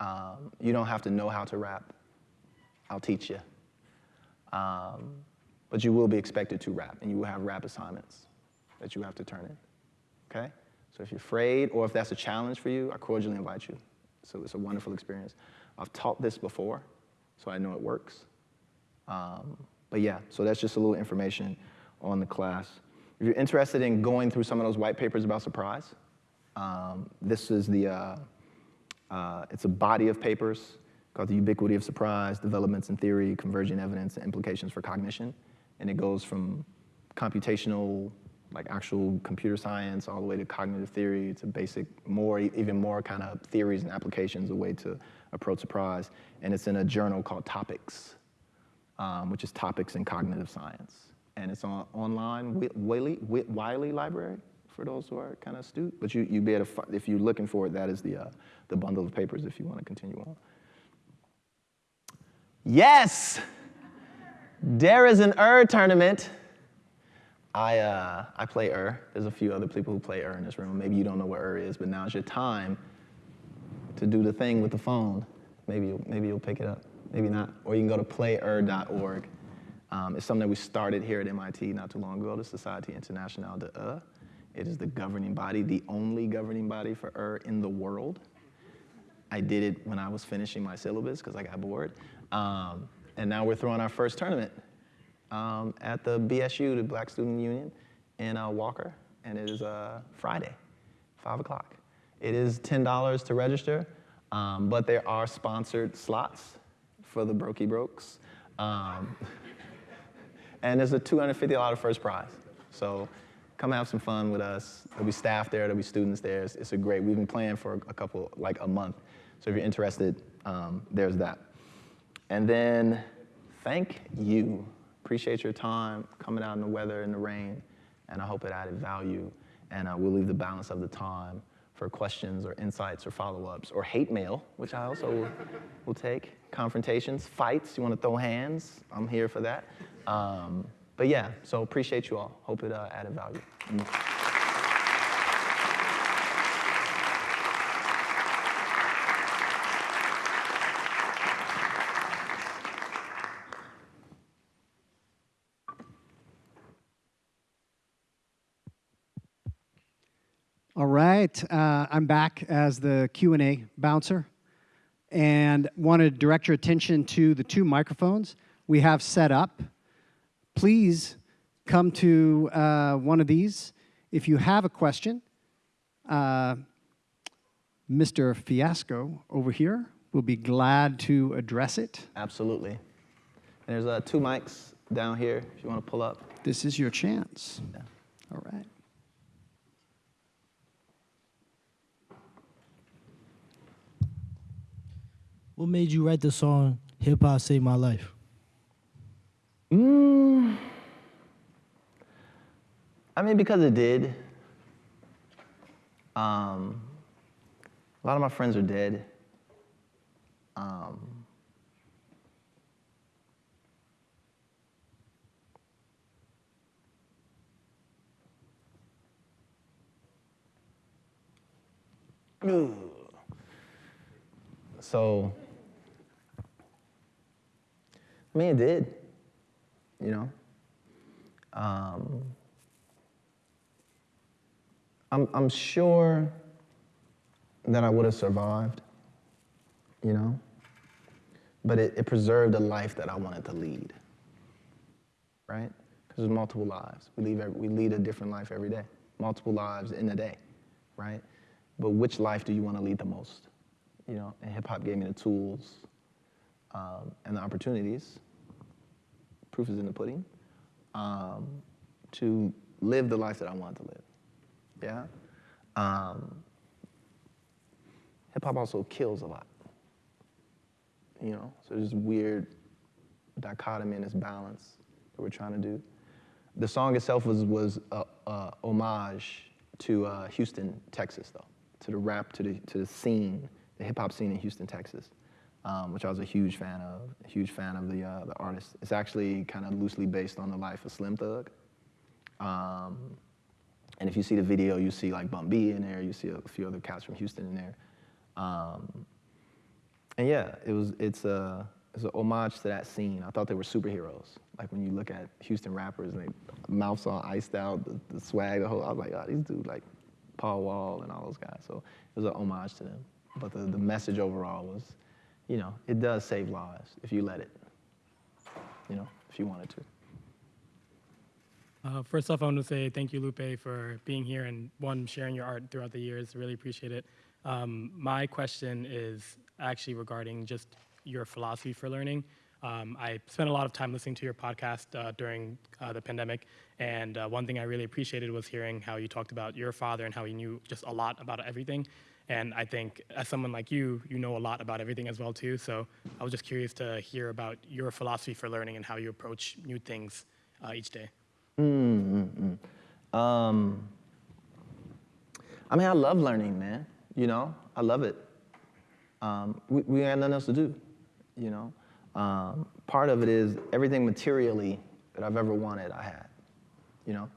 Um, you don't have to know how to rap. I'll teach you. Um, but you will be expected to rap, and you will have rap assignments that you have to turn in. Okay? So if you're afraid, or if that's a challenge for you, I cordially invite you. So it's a wonderful experience. I've taught this before, so I know it works. Um, but yeah, so that's just a little information on the class. If you're interested in going through some of those white papers about surprise, Um, this is the, uh, uh, it's a body of papers called The Ubiquity of Surprise, Developments in Theory, Convergent Evidence, and Implications for Cognition. And it goes from computational, like actual computer science, all the way to cognitive theory, to basic, more, even more kind of theories and applications, a way to approach surprise. And it's in a journal called Topics, um, which is Topics in Cognitive Science. And it's on online, Wi- Wiley, Wi- Wiley Library, for those who are kind of astute. But you, you'd be able to, if you're looking for it, that is the, uh, the bundle of papers if you want to continue on. Yes! There is an ER tournament. I, uh, I play Ur. There's a few other people who play Ur in this room. Maybe you don't know what Ur is, but now's your time to do the thing with the phone. Maybe you'll, maybe you'll pick it up, maybe not. Or you can go to playur.org. Um, it's something that we started here at MIT not too long ago, the Société Internationale de Ur. It is the governing body, the only governing body for Ur in the world. I did it when I was finishing my syllabus because I got bored. Um, and now we're throwing our first tournament um, at the BSU, the Black Student Union, in uh, Walker, and it is uh, Friday, 5 o'clock. It is $10 to register, um, but there are sponsored slots for the Brokey Brokes. Um, and there's a $250 first prize. So come have some fun with us. There'll be staff there, there'll be students there. It's, it's a great, we've been playing for a couple, like a month. So if you're interested, um, there's that. And then thank you. Appreciate your time coming out in the weather and the rain, and I hope it added value. And uh, we'll leave the balance of the time for questions or insights or follow-ups or hate mail, which I also will, will take. Confrontations, fights. You want to throw hands? I'm here for that. Um, but yeah, so appreciate you all. Hope it uh, added value. All right, uh, I'm back as the Q&A bouncer and want to direct your attention to the two microphones we have set up. Please come to uh, one of these. If you have a question, uh, Mr. Fiasco over here will be glad to address it. Absolutely. There's uh, two mics down here if you want to pull up. This is your chance. Yeah. All right. What made you write the song Hip Hop Saved My Life? Mm. I mean, because it did. Um, a lot of my friends are dead. Um, So, I mean, it did, you know. Um, I'm, I'm sure that I would have survived, you know, but it, it preserved a life that I wanted to lead, right? Because there's multiple lives. We, leave every, we lead a different life every day, multiple lives in a day, right? But which life do you want to lead the most? You know, and hip hop gave me the tools um, and the opportunities. Proof is in the pudding. Um, to live the life that I wanted to live. Yeah. Um, hip hop also kills a lot. You know, so there's this weird dichotomy and this balance that we're trying to do. The song itself was was a, a homage to uh, Houston, Texas, though, to the rap, to the to the scene, the hip hop scene in Houston, Texas, um, which I was a huge fan of. A huge fan of the uh, the artist. It's actually kind of loosely based on the life of Slim Thug. Um, and if you see the video, you see like Bun B in there. You see a few other cats from Houston in there. Um, and yeah, it was it's a it's a homage to that scene. I thought they were superheroes. Like when you look at Houston rappers and they mouths all iced out, the, the swag, the whole. I was like, oh, these dudes like Paul Wall and all those guys. So it was an homage to them. But the, the message overall was, you know, it does save lives if you let it. You know, if you wanted to. Uh, first off, I want to say thank you, Lupe, for being here and one, sharing your art throughout the years. Really appreciate it. Um, my question is actually regarding just your philosophy for learning. Um, I spent a lot of time listening to your podcast uh, during uh, the pandemic, and uh, one thing I really appreciated was hearing how you talked about your father and how he knew just a lot about everything. And I think as someone like you, you know a lot about everything as well too. So I was just curious to hear about your philosophy for learning and how you approach new things uh, each day. Mm, mm, Um, I mean, I love learning, man. You know, I love it. Um, we, we got nothing else to do, you know. Um, part of it is everything materially that I've ever wanted, I had, you know.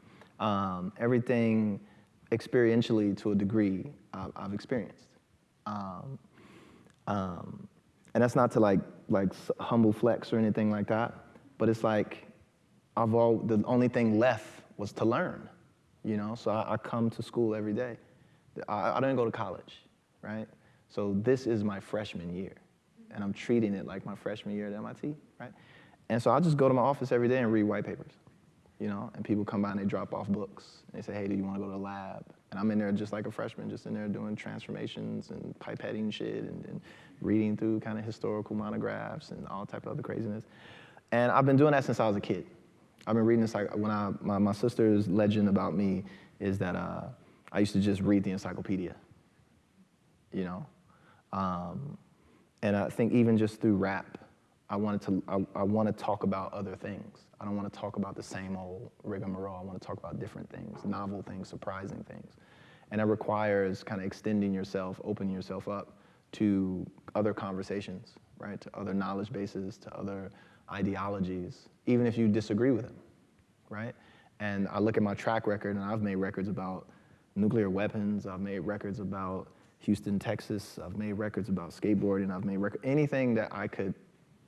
Um, everything experientially to a degree I've, experienced. Um, um, and that's not to like, like humble flex or anything like that, but it's like I've all, the only thing left was to learn, you know? So I, I come to school every day. I, I didn't go to college, right? So this is my freshman year, and I'm treating it like my freshman year at MIT, right? And so I just go to my office every day and read white papers, you know? And people come by and they drop off books. And they say, hey, do you want to go to the lab? And I'm in there just like a freshman, just in there doing transformations and pipetting shit and, and reading through kind of historical monographs and all type of other craziness. And I've been doing that since I was a kid. I've been reading this, like, when I, my, my sister's legend about me is that uh, I used to just read the encyclopedia, you know? Um, and I think even just through rap, I wanted to, I, I want to talk about other things. I don't want to talk about the same old rigmarole. I want to talk about different things, novel things, surprising things. And it requires kind of extending yourself, opening yourself up to other conversations, right? To other knowledge bases, to other ideologies, even if you disagree with them, right? And I look at my track record, and I've made records about nuclear weapons. I've made records about Houston, Texas. I've made records about skateboarding. I've made records. anything that I could,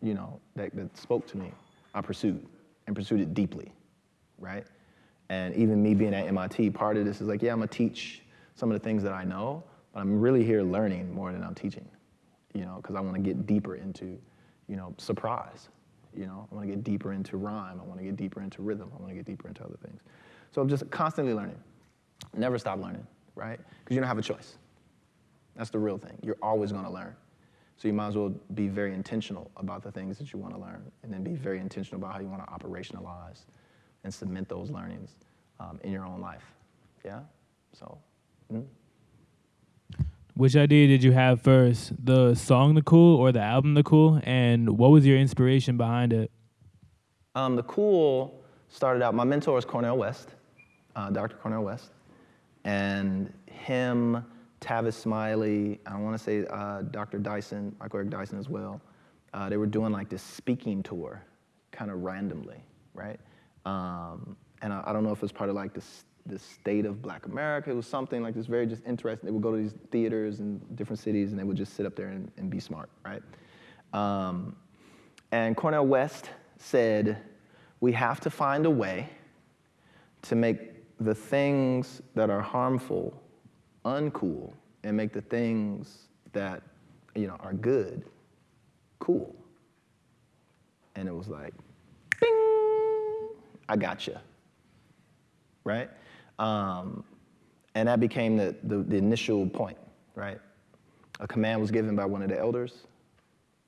you know, that, that spoke to me, I pursued and pursued it deeply, right? And even me being at MIT, part of this is like, yeah, I'm gonna teach some of the things that I know, but I'm really here learning more than I'm teaching, you know, because I want to get deeper into, you know, surprise. You know, I want to get deeper into rhyme. I want to get deeper into rhythm. I want to get deeper into other things. So I'm just constantly learning. Never stop learning, right? Because you don't have a choice. That's the real thing. You're always to learn. So you might as well be very intentional about the things that you want to learn, and then be very intentional about how you want to operationalize and cement those learnings um, in your own life. Yeah. So. Mm-hmm. Which idea did you have first, the song "The Cool" or the album "The Cool"? And what was your inspiration behind it? Um, the Cool started out. My mentor is Cornel West, uh, Dr. Cornel West, and him, Tavis Smiley. I want to say uh, Dr. Dyson, Michael Eric Dyson as well. Uh, they were doing like this speaking tour, kind of randomly, right? Um, and I, I, don't know if it was part of like this the state of black America. It was something like this very just interesting. They would go to these theaters in different cities and they would just sit up there and, and be smart, right? Um, and Cornel West said, we have to find a way to make the things that are harmful uncool and make the things that you know are good cool. And it was like, bing, I gotcha. Right? Um, and that became the, the, the, initial point, right? A command was given by one of the elders,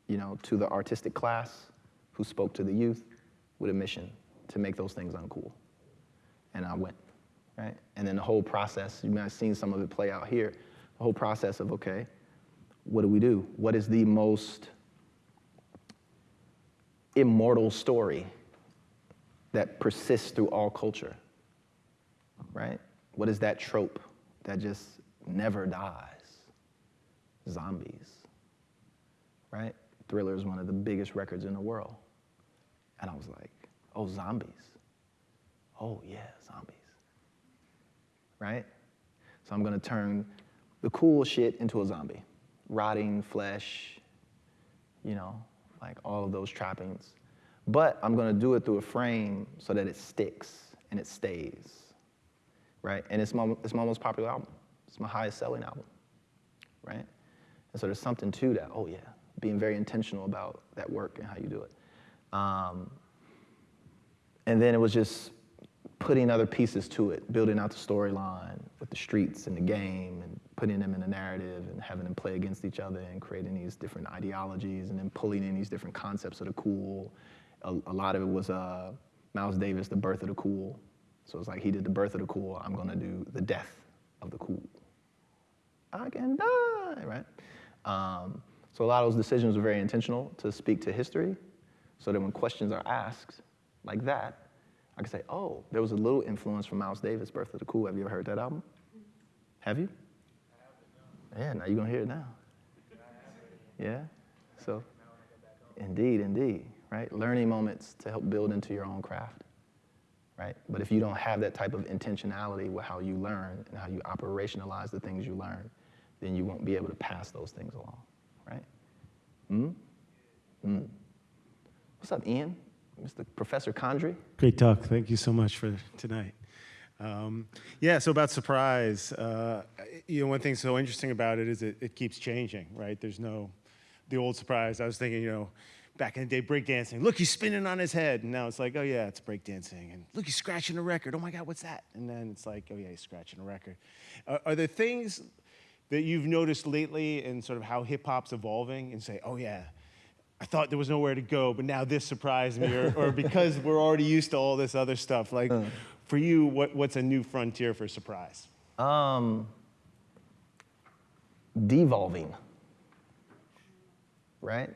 you know, to the artistic class who spoke to the youth with a mission to make those things uncool. And I went, right? And then the whole process, you might have seen some of it play out here, the whole process of, okay, what do we do? What is the most immortal story that persists through all culture? right? What is that trope that just never dies? Zombies, right? Thriller is one of the biggest records in the world. And I was like, oh, zombies. Oh, yeah, zombies. Right? So I'm gonna turn the cool shit into a zombie. Rotting flesh, you know, like all of those trappings. But I'm gonna do it through a frame so that it sticks and it stays right? And it's my, it's my most popular album. It's my highest selling album, right? And so there's something to that. Oh yeah, being very intentional about that work and how you do it. Um, and then it was just putting other pieces to it, building out the storyline with the streets and the game and putting them in a narrative and having them play against each other and creating these different ideologies and then pulling in these different concepts of the cool. A, a lot of it was uh, Miles Davis, The Birth of the Cool. So it's like he did The Birth of the Cool, I'm gonna do The Death of the Cool. I can die, right? Um, so a lot of those decisions were very intentional to speak to history so that when questions are asked like that, I can say, oh, there was a little influence from Miles Davis, Birth of the Cool. Have you ever heard that album? Have you? Yeah, now you're gonna hear it now. Yeah? So, indeed, indeed, right? Learning moments to help build into your own craft, right? But if you don't have that type of intentionality with how you learn and how you operationalize the things you learn, then you won't be able to pass those things along, right? Hmm? Hmm. What's up, Ian? Mr. Professor Condry? Great talk. Thank you so much for tonight. Um, yeah, so about surprise, uh, you know, one thing so interesting about it is it, it keeps changing, right? There's no, the old surprise. I was thinking, you know, back in the day, breakdancing. Look, he's spinning on his head. And now it's like, oh yeah, it's breakdancing. And look, he's scratching a record. Oh my God, what's that? And then it's like, oh yeah, he's scratching a record. Uh, are there things that you've noticed lately in sort of how hip hop's evolving and say, oh yeah, I thought there was nowhere to go, but now this surprised me, or, or because we're already used to all this other stuff. Like, for you, what, what's a new frontier for surprise? Um, devolving, right?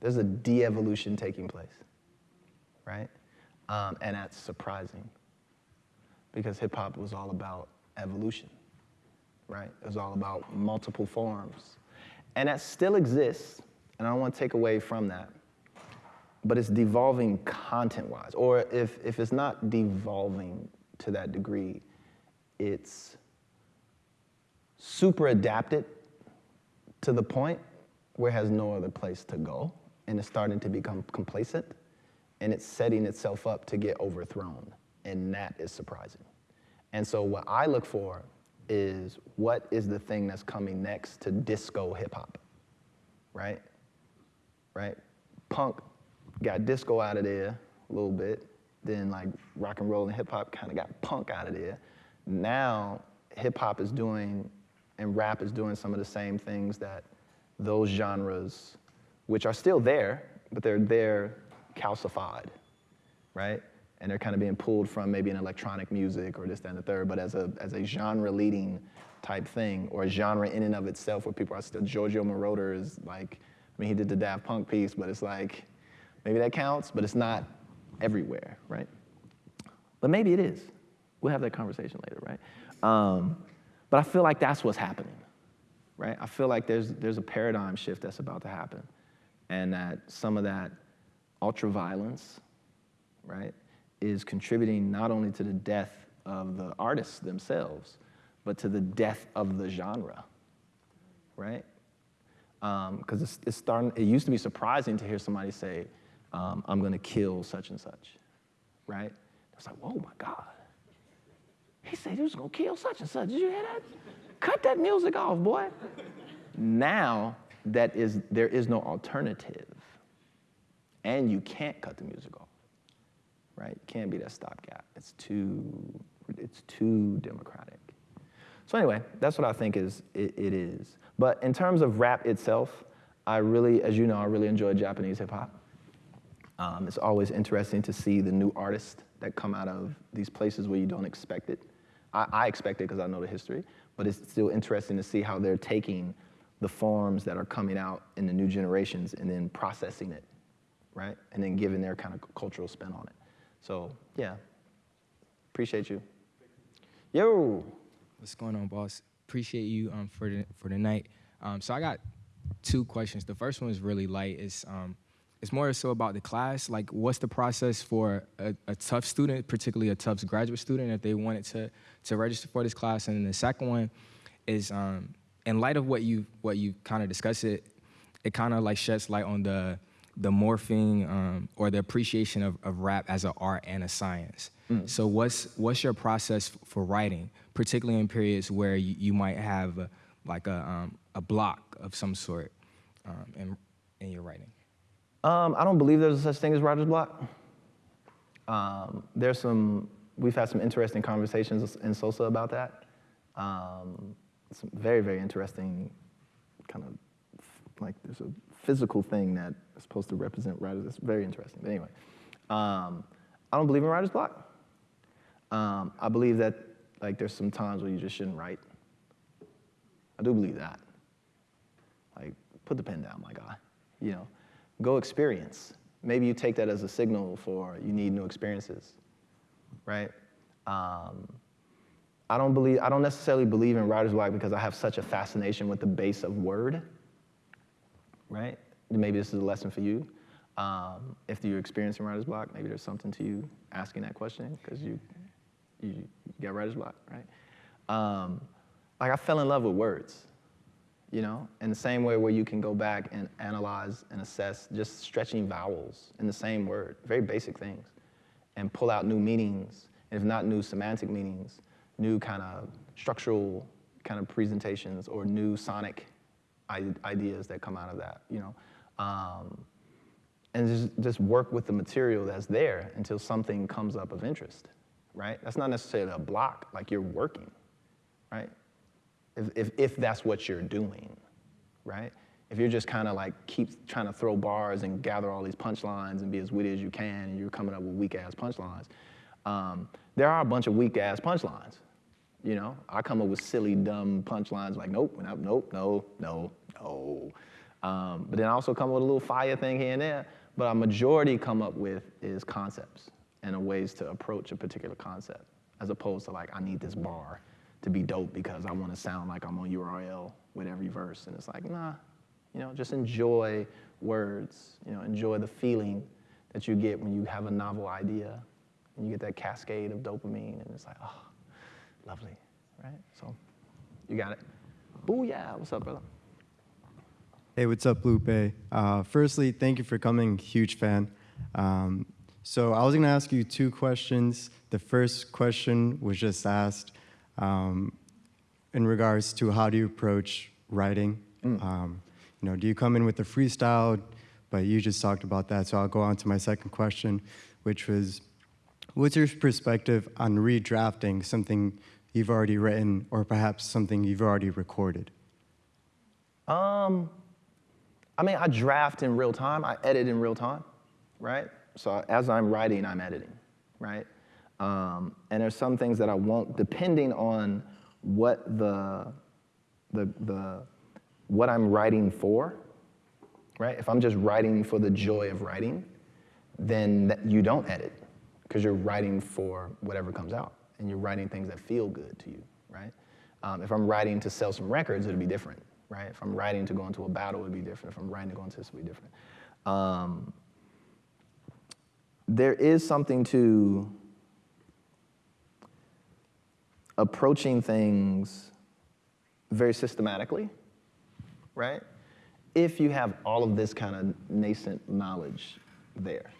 There's a de-evolution taking place, right? Um, and that's surprising because hip hop was all about evolution, right? It was all about multiple forms. And that still exists, and I don't want to take away from that. But it's devolving content wise. Or if, if it's not devolving to that degree, it's super adapted to the point where it has no other place to go. And it's starting to become complacent. And it's setting itself up to get overthrown. And that is surprising. And so what I look for is what is the thing that's coming next to disco hip hop, right? Right? Punk got disco out of there a little bit. Then like rock and roll and hip hop kind of got punk out of there. Now hip hop is doing and rap is doing some of the same things that those genres, which are still there, but they're there calcified, right? And they're kind of being pulled from maybe an electronic music or this, that, and the third, but as a, as a genre leading type thing or a genre in and of itself where people are still, Giorgio Moroder is like, I mean, he did the Daft Punk piece, but it's like, maybe that counts, but it's not everywhere, right? But maybe it is. We'll have that conversation later, right? Um, but I feel like that's what's happening, right? I feel like there's, there's a paradigm shift that's about to happen, and that some of that ultra violence, right, is contributing not only to the death of the artists themselves, but to the death of the genre, right? Because um, it's, it's, starting, it used to be surprising to hear somebody say, um, I'm gonna kill such and such, right? It's like, whoa, my God. He said he was gonna kill such and such. Did you hear that? Cut that music off, boy. now that is, there is no alternative. And you can't cut the music off, right? You can't be that stopgap. It's too, it's too democratic. So anyway, that's what I think is, it, it is. But in terms of rap itself, I really, as you know, I really enjoy Japanese hip hop. Um, it's always interesting to see the new artists that come out of these places where you don't expect it. I, I expect it because I know the history, but it's still interesting to see how they're taking the forms that are coming out in the new generations and then processing it, right? And then giving their kind of cultural spin on it. So, yeah, appreciate you. Yo. What's going on, boss? Appreciate you um, for the for the night. Um, so I got two questions. The first one is really light. It's um, it's more so about the class. Like, what's the process for a, a Tufts student, particularly a Tufts graduate student, if they wanted to to register for this class? And the second one is, um, in light of what you what you kind of discussed, it it kind of like sheds light on the the morphing um, or the appreciation of, of rap as an art and a science. Mm. So what's what's your process for writing, particularly in periods where you, you might have a, like a um, a block of some sort um, in in your writing? Um, I don't believe there's a such thing as writer's block. Um, there's some we've had some interesting conversations in SOSA about that. Um, some very, very interesting kind of like there's a physical thing that is supposed to represent writers. It's very interesting. But anyway, um, I don't believe in writer's block. Um, I believe that like there's some times where you just shouldn't write. I do believe that. Like, put the pen down, my guy. You know, go experience. Maybe you take that as a signal for you need new experiences, right? Um, I don't believe, I don't necessarily believe in writer's block because I have such a fascination with the base of word, right? Maybe this is a lesson for you. Um, if you're experiencing writer's block, maybe there's something to you asking that question because you, you, you got writer's block, right? Um, like I fell in love with words, you know, in the same way where you can go back and analyze and assess just stretching vowels in the same word, very basic things, and pull out new meanings, if not new semantic meanings, new kind of structural kind of presentations or new sonic ideas that come out of that, you know. Um, and just, just work with the material that's there until something comes up of interest, right? That's not necessarily a block, like you're working, right? If, if, if that's what you're doing, right? If you're just kind of like keep trying to throw bars and gather all these punchlines and be as witty as you can and you're coming up with weak ass punchlines, um, there are a bunch of weak ass punchlines. You know, I come up with silly, dumb punchlines like, nope, nope, no, no, no. Um, but then I also come up with a little fire thing here and there. But a majority come up with is concepts and ways to approach a particular concept, as opposed to like, I need this bar to be dope because I want to sound like I'm on URL with every verse. And it's like, nah, you know, just enjoy words, you know, enjoy the feeling that you get when you have a novel idea and you get that cascade of dopamine and it's like, oh, lovely, right? So you got it. Booyah, what's up, brother? Hey, what's up, Lupe? Uh, firstly, thank you for coming. Huge fan. Um, so I was going to ask you two questions. The first question was just asked um, in regards to how do you approach writing. Mm. Um, you know, do you come in with a freestyle? But you just talked about that, so I'll go on to my second question, which was, what's your perspective on redrafting something you've already written, or perhaps something you've already recorded? Um, I mean, I draft in real time. I edit in real time, right? So as I'm writing, I'm editing, right? Um, and there's some things that I won't, depending on what the, the, the, what I'm writing for, right? If I'm just writing for the joy of writing, then you don't edit because you're writing for whatever comes out and you're writing things that feel good to you, right? Um, if I'm writing to sell some records, it'll be different, right? If I'm writing to go into a battle, it'll be different. If I'm writing to go into this, it'd be different. Um, there is something to approaching things very systematically, right? If you have all of this kind of nascent knowledge there,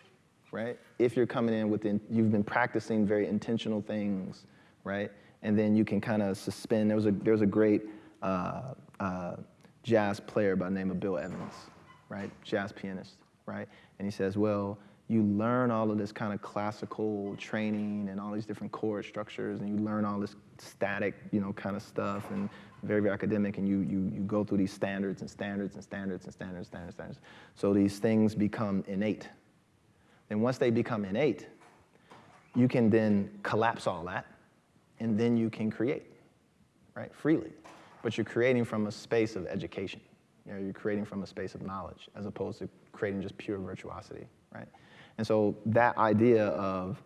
right? If you're coming in with, you've been practicing very intentional things, right? And then you can kind of suspend. There was a, there was a great uh, uh, jazz player by the name of Bill Evans, right? Jazz pianist, right? And he says, well, you learn all of this kind of classical training and all these different chord structures, and you learn all this static, you know, kind of stuff, and very, very academic, and you, you, you go through these standards and standards and standards and standards, standards, standards. So these things become innate. And once they become innate, you can then collapse all that, and then you can create, right, freely. But you're creating from a space of education. You know, you're creating from a space of knowledge, as opposed to creating just pure virtuosity, right? And so that idea of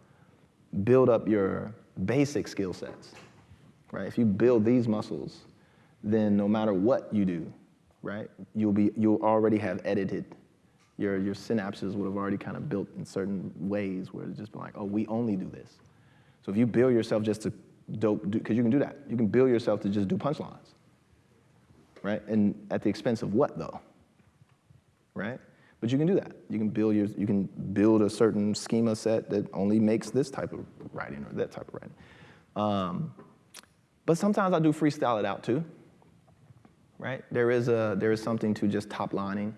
build up your basic skill sets, right? If you build these muscles, then no matter what you do, right, you'll be you'll already have edited. Your your synapses would have already kind of built in certain ways where it's just been like, oh, we only do this. So if you build yourself just to dope, because you can do that. You can build yourself to just do punchlines, right? And at the expense of what though? Right? But you can do that. You can build your, you can build a certain schema set that only makes this type of writing or that type of writing. Um, but sometimes I do freestyle it out too, right? There is a there is something to just top lining.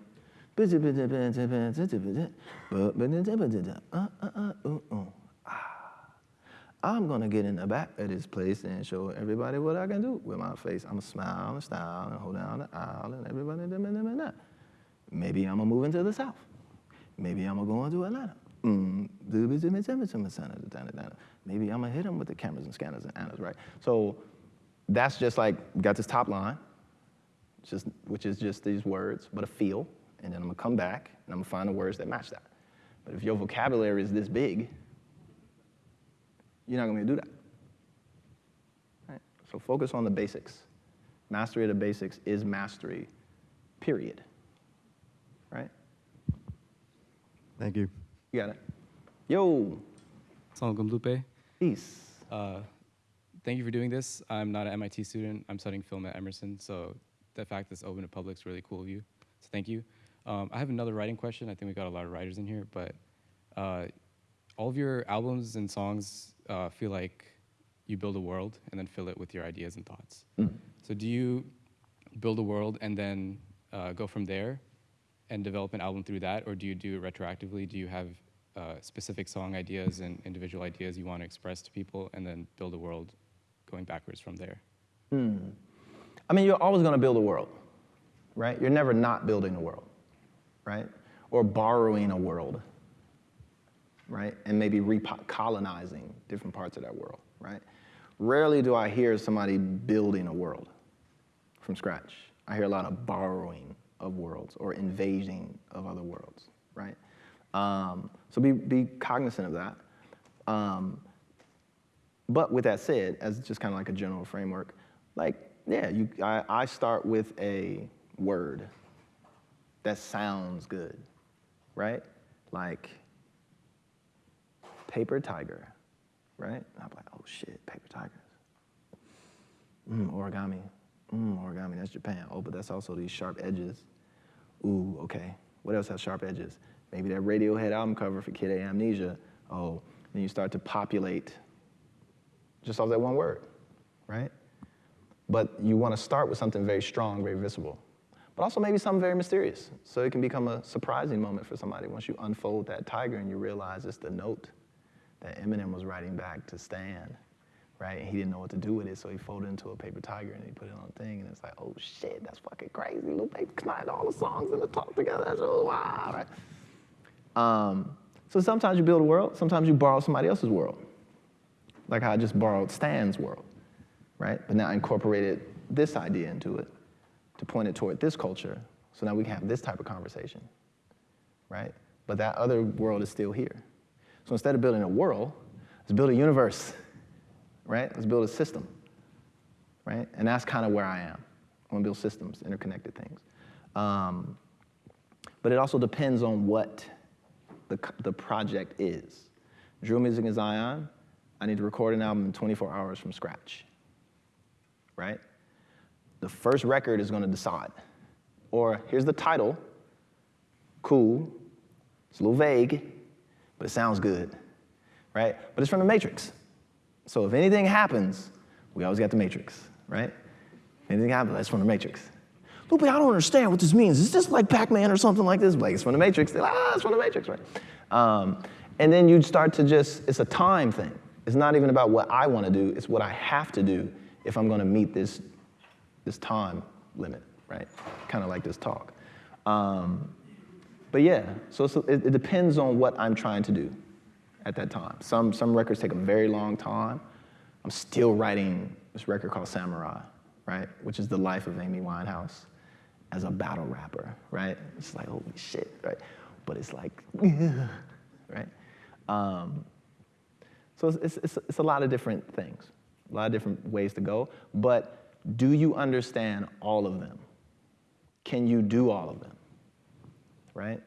I'm gonna get in the back of this place and show everybody what I can do with my face. I'm gonna smile and style and hold down the aisle and everybody. Maybe I'm gonna move into the South. Maybe I'm gonna go into Atlanta. Maybe I'm gonna hit them with the cameras and scanners and annas, right? So that's just like, got this top line, just, which is just these words, but a feel, and then I'm gonna come back and I'm gonna find the words that match that. But if your vocabulary is this big, you're not gonna be able to do that. Right? So focus on the basics. Mastery of the basics is mastery, period. Right? Thank you. You got it. Yo. Assalamualaikum, Lupe. Peace. Uh, thank you for doing this. I'm not an MIT student. I'm studying film at Emerson, so the fact that it's open to public is really cool of you. So thank you. Um, I have another writing question. I think we got a lot of writers in here, but uh, all of your albums and songs uh, feel like you build a world and then fill it with your ideas and thoughts. So do you build a world and then uh, go from there and develop an album through that, or do you do it retroactively? Do you have uh, specific song ideas and individual ideas you want to express to people, and then build a world going backwards from there? Hmm. I mean, you're always going to build a world, right? You're never not building a world, right? Or borrowing a world, right? And maybe recolonizing different parts of that world, right? Rarely do I hear somebody building a world from scratch. I hear a lot of borrowing of worlds or invading of other worlds, right? Um, so be, be cognizant of that. Um, but with that said, as just kind of like a general framework, like, yeah, you, I, I start with a word that sounds good, right? Like paper tiger, right? I'm like, oh shit, paper tigers. Mm, origami. Mm, origami, that's Japan. Oh, but that's also these sharp edges. Ooh, okay. What else has sharp edges? Maybe that Radiohead album cover for Kid A Mnesia. Oh, then you start to populate just off that one word, right? But you want to start with something very strong, very visible, but also maybe something very mysterious. So it can become a surprising moment for somebody once you unfold that tiger and you realize it's the note that Eminem was writing back to Stan, right? And he didn't know what to do with it, so he folded it into a paper tiger and he put it on a thing, and it's like, oh shit, that's fucking crazy. Lupe combined all the songs and the talk together. That's so wow, right? Um, so sometimes you build a world, sometimes you borrow somebody else's world. Like how I just borrowed Stan's world, right? But now I incorporated this idea into it to point it toward this culture. So now we can have this type of conversation, right? But that other world is still here. So instead of building a world, let's build a universe, right? Let's build a system, right? And that's kind of where I am. I want to build systems, interconnected things. Um, but it also depends on what the, the project is. Drill Music in Zion, I need to record an album in 24 hours from scratch, right? The first record is gonna decide. Or here's the title, cool, it's a little vague, but it sounds good, right? But it's from the Matrix. So if anything happens, we always got the Matrix, right? Anything happens, that's from the Matrix. Lupe, I don't understand what this means. Is this like Pac-Man or something like this? Like, it's from the Matrix. They're like, ah, it's from the Matrix, right? Um, and then you start to just, it's a time thing. It's not even about what I want to do, it's what I have to do if I'm going to meet this, this time limit, right? Kind of like this talk. Um, but yeah, so, so it, it depends on what I'm trying to do at that time. Some, some records take a very long time. I'm still writing this record called Samurai, right? Which is the life of Amy Winehouse as a battle rapper, right? It's like, holy shit, right? But it's like, right? Um, so it's, it's, it's a lot of different things, a lot of different ways to go. But do you understand all of them? Can you do all of them, right?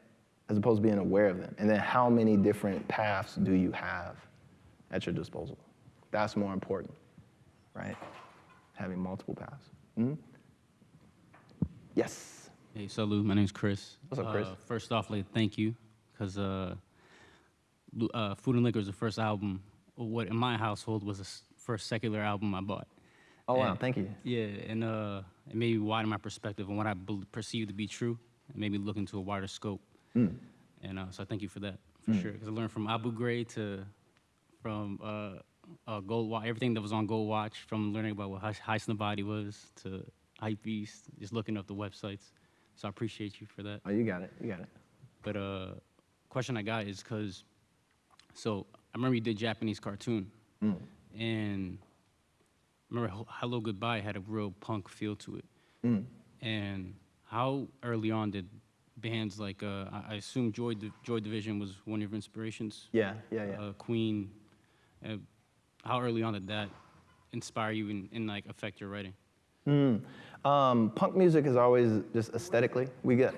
As opposed to being aware of them. And then how many different paths do you have at your disposal? That's more important, right? Having multiple paths. Mm-hmm. Yes. Hey, salute. My name's Chris. What's up, Chris? Uh, first off, like, thank you, because uh, uh, Food and Liquor is the first album, what in my household was the first secular album I bought. Oh, wow, And- thank you. Yeah, and uh, it made me widen my perspective on what I perceive to be true. It made me look into a wider scope. Mm. And uh, so I thank you for that, for Mm. sure. Because I learned from Abu Ghraib to, from uh, uh, Gold Watch, everything that was on Gold Watch, from learning about what Heist Heist in the Body was to Hype Beast, just looking up the websites. So I appreciate you for that. Oh, you got it. You got it. But uh, question I got is because, so I remember you did Japanese cartoon, Mm. and remember Hello Goodbye had a real punk feel to it. Mm. And how early on did bands like uh, I I assume Joy Di- Joy Division was one of your inspirations? Yeah, yeah, yeah. Uh, Queen. Uh, how early on did that inspire you and, and like affect your writing? Mm. Um, punk music is always just aesthetically. We get.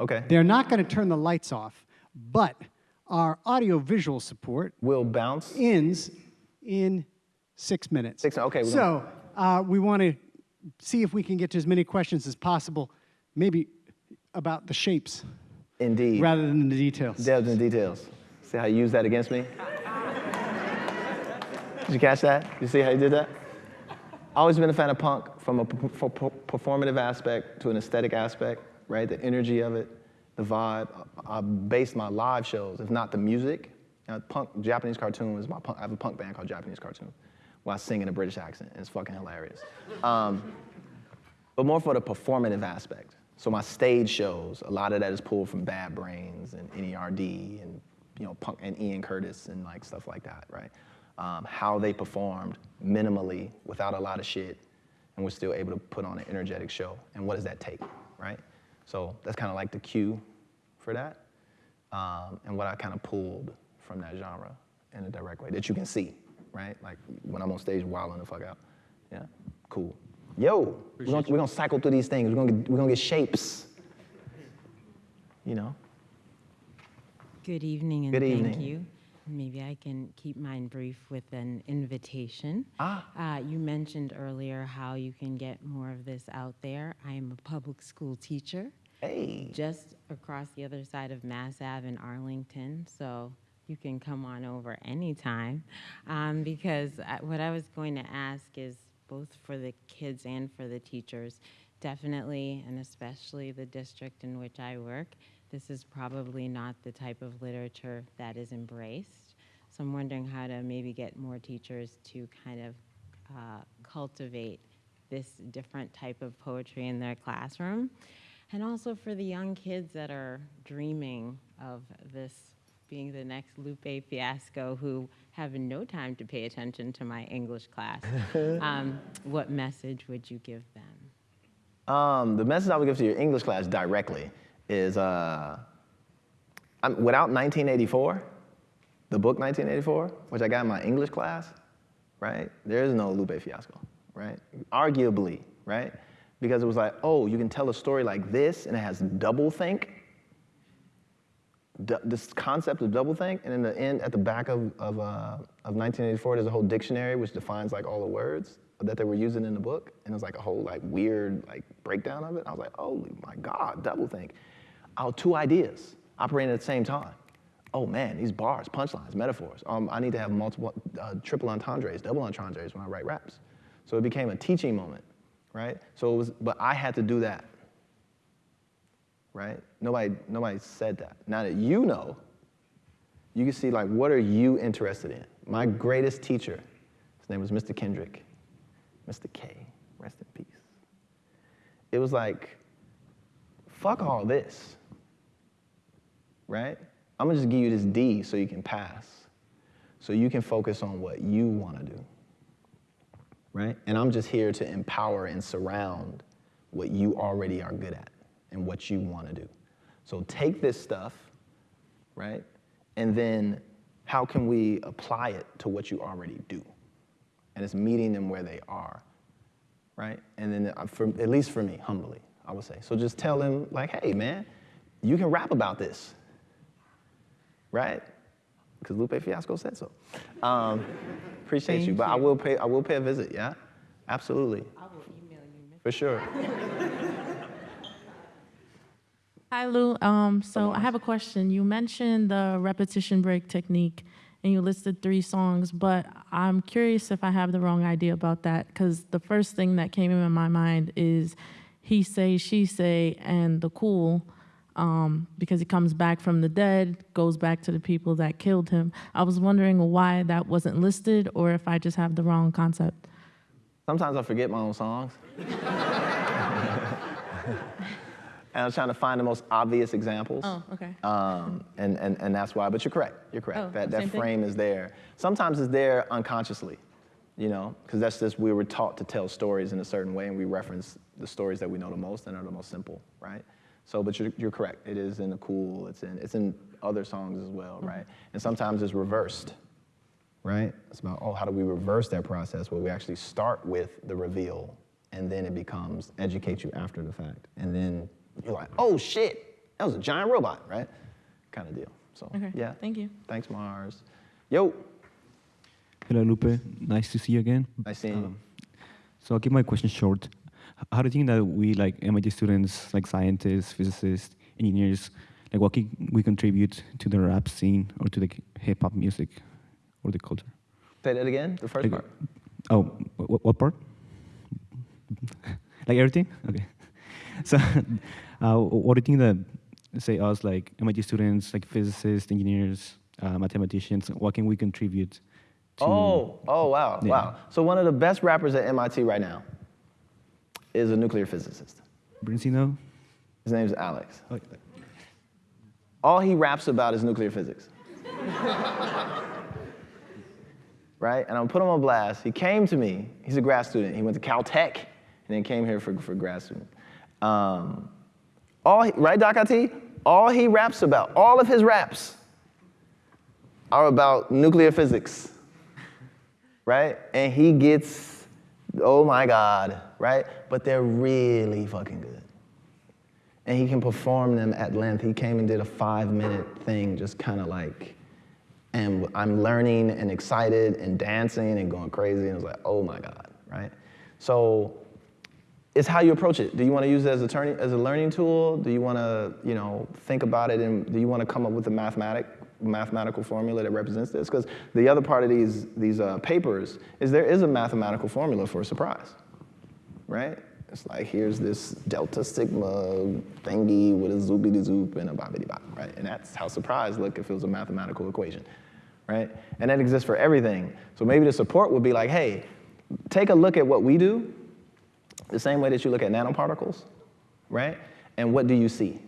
Okay. They're not going to turn the lights off, but our audio-visual support will bounce ends in six minutes. Six. Okay. So uh, we want to see if we can get to as many questions as possible, maybe about the shapes Indeed. rather than the details. Delves in details. See how you use that against me? Did you catch that? You see how you did that? Always been a fan of punk from a performative aspect to an aesthetic aspect, right? The energy of it, the vibe. I I based my live shows, if not the music. Now, punk, Japanese cartoon is my punk. I have a punk band called Japanese Cartoon, where singing a British accent, it's fucking hilarious. Um, but more for the performative aspect. So my stage shows, a lot of that is pulled from Bad Brains and NERD and you know punk and Ian Curtis and like stuff like that, right? Um, how they performed minimally without a lot of shit, and we're still able to put on an energetic show. And what does that take, right? So that's kind of like the cue for that, um, and what I kind of pulled from that genre in a direct way that you can see, right? Like when I'm on stage wilding the fuck out. Yeah, cool. Yo, we're gonna, we're gonna cycle through these things. We're gonna get, we're gonna get shapes. You know. Good evening and Good thank evening. you. Maybe I can keep mine brief with an invitation. Ah. Uh, you mentioned earlier how you can get more of this out there. I am a public school teacher. Hey. Just across the other side of Mass Ave in Arlington, so you can come on over anytime. Um, because I, what I was going to ask is both for the kids and for the teachers, definitely and especially the district in which I work, this is probably not the type of literature that is embraced. So I'm wondering how to maybe get more teachers to kind of uh, cultivate this different type of poetry in their classroom. And also for the young kids that are dreaming of this being the next Lupe Fiasco who have no time to pay attention to my English class. um, what message would you give them? Um, the message I would give to your English class directly is uh, I'm, without 1984, the book 1984, which I got in my English class, right? There is no Lupe Fiasco, right? Arguably, right? Because it was like, oh, you can tell a story like this and it has double think. This concept of double think, and in the end, at the back of, of, uh, of 1984, there's a whole dictionary which defines like all the words that they were using in the book, and it was like a whole like weird like breakdown of it. I was like, oh my god, double think. Oh, two ideas operating at the same time. Oh man, these bars, punchlines, metaphors. Um, I need to have multiple, uh, triple entendres, double entendres when I write raps. So it became a teaching moment, right? So it was, but I had to do that, right? Nobody, nobody said that. Now that you know, you can see like what are you interested in. My greatest teacher, his name was Mr. Kendrick, Mr. K, rest in peace. It was like, fuck all this, right? I'm gonna just give you this D so you can pass, so you can focus on what you wanna do, right? And I'm just here to empower and surround what you already are good at and what you wanna do. So take this stuff, right? And then how can we apply it to what you already do? And it's meeting them where they are, right? And then, uh, for, at least for me, humbly, I would say. So just tell them, like, hey, man, you can rap about this, right? Because Lupe Fiasco said so. Um, appreciate you, Thank but I will pay. I will pay a visit. Yeah, absolutely. I will email you. For sure. Hi, Lou. Um, so I have a question. You mentioned the repetition break technique, and you listed three songs, but I'm curious if I have the wrong idea about that, because the first thing that came in my mind is he say, she say, and the cool. um, because he comes back from the dead, goes back to the people that killed him. I was wondering why that wasn't listed, or if I just have the wrong concept. Sometimes I forget my own songs. and I was trying to find the most obvious examples. Oh, okay. Um, and, and, and that's why, but you're correct. You're correct. Oh, that that thing? frame is there. Sometimes it's there unconsciously, you know, because that's just we were taught to tell stories in a certain way, and we reference the stories that we know the most and are the most simple, right? So, but you're, you're correct. It is in the cool. It's in it's in other songs as well, right? And sometimes it's reversed, right? It's about oh, how do we reverse that process where we actually start with the reveal, and then it becomes educate you after the fact, and then you're like, oh shit, that was a giant robot, right? Kind of deal. So Okay, yeah. thank you. Thanks, Mars. Yo. Hello, Lupe. Nice to see you again. Nice seeing you. Um, so I'll keep my question short. How do you think that we, like MIT students, like scientists, physicists, engineers, like what can we contribute to the rap scene or to the hip hop music or the culture? Say that again. The first Like, part. Oh, what, what part? like everything? Okay. So, uh, what do you think that, say, us, like MIT students, like physicists, engineers, uh, mathematicians, what can we contribute to? Oh, oh wow, Yeah. wow. So one of the best rappers at MIT right now is a nuclear physicist. Brincino? His name's Alex. Oh, All he raps about is nuclear physics. right? And I'm gonna put him on blast. He came to me. He's a grad student. He went to Caltech and then came here for, for grad student. Um, all he, right, Doc IT? All he raps about, all of his raps are about nuclear physics, right? And he gets, oh my God, right? But they're really fucking good. And he can perform them at length. He came and did a five minute thing, just kind of like, and I'm learning and excited and dancing and going crazy. And it was like, oh my God, right? So it's how you approach it. Do you want to use it as a, turning, as a learning tool? Do you want to, you know, think about it and do you want to come up with a mathematic, mathematical formula that represents this? Because the other part of these, these uh, papers is there is a mathematical formula for a surprise, right? It's like here's this delta sigma thingy with a zoopity zoop and a bobbity bop, right? And that's how surprise look if it was a mathematical equation, right? And that exists for everything. So maybe the support would be like, hey, take a look at what we do, the same way that you look at nanoparticles, right? And what do you see?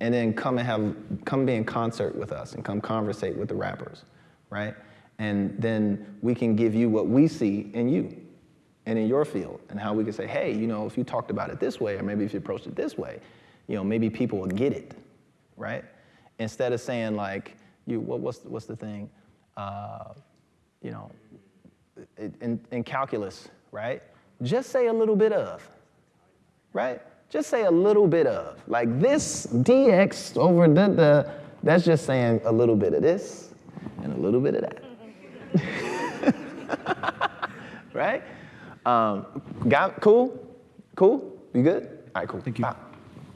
And then come and have, come be in concert with us and come conversate with the rappers, right? And then we can give you what we see in you and in your field and how we can say, hey, you know, if you talked about it this way, or maybe if you approached it this way, you know, maybe people will get it, right? Instead of saying like, you, what, what's, what's the thing? Uh, you know, in, in calculus, right? Just say a little bit of, right? Just say a little bit of. Like this dx over the, the that's just saying a little bit of this and a little bit of that. right? Um, got cool? Cool? You good? All right, cool. Thank you.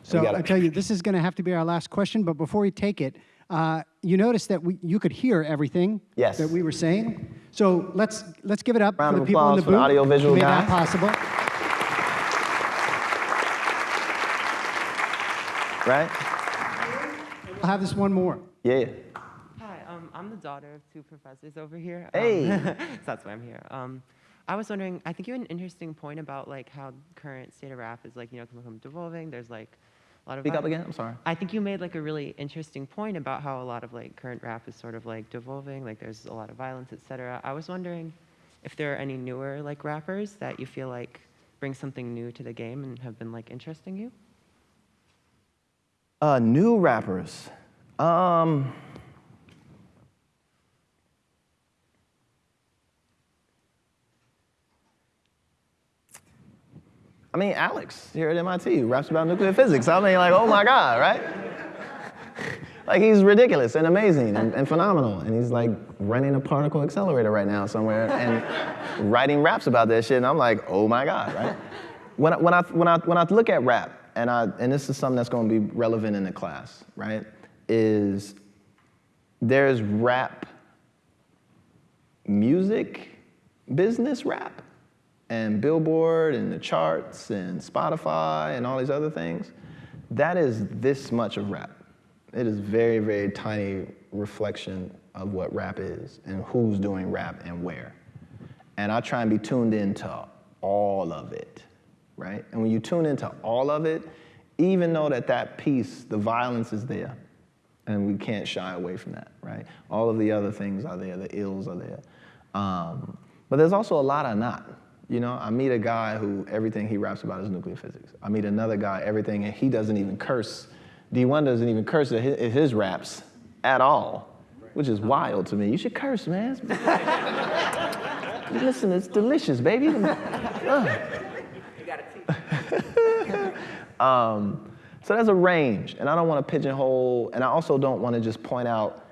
So got I tell you, this is going to have to be our last question. But before we take it, uh, you noticed that we, you could hear everything Yes. that we were saying. So let's let's give it up Round for the people in applause the for the booth audiovisual who made guy. that possible. Right? We'll have this one more. Yeah. Hi, um, I'm the daughter of two professors over here. Hey. Um, so that's why I'm here. Um, I was wondering, I think you had an interesting point about like how current state of rap is like, you know, become devolving. There's like a lot of. Speak up again, I'm sorry. I think you made like a really interesting point about how a lot of like current rap is sort of like devolving, like there's a lot of violence, etc. I was wondering if there are any newer like rappers that you feel like bring something new to the game and have been like interesting you. Uh, new rappers. Um, I mean, Alex here at MIT raps about nuclear physics. I mean, like, oh my God, right? like, he's ridiculous and amazing and, and phenomenal. And he's like running a particle accelerator right now somewhere and writing raps about that shit. And I'm like, oh my God, right? When I, when I, when I, when I look at rap, and, I, and this is something that's going to be relevant in the class, right? Is there's rap music business rap and Billboard and the charts and Spotify and all these other things. that is this much of rap. It is very, very tiny reflection of what rap is and who's doing rap and where. And I try and be tuned into all of it, right? And when you tune into all of it, even though that that piece, the violence is there, and we can't shy away from that, right? All of the other things are there, the ills are there. Um, but there's also a lot of not. You know, I meet a guy who everything he raps about is nuclear physics. I meet another guy, everything, and he doesn't even curse. Dee-1 doesn't even curse his, his raps at all, which is wild to me. You should curse, man. Listen, it's delicious, baby. Um, so there's a range, and I don't want to pigeonhole, and I also don't want to just point out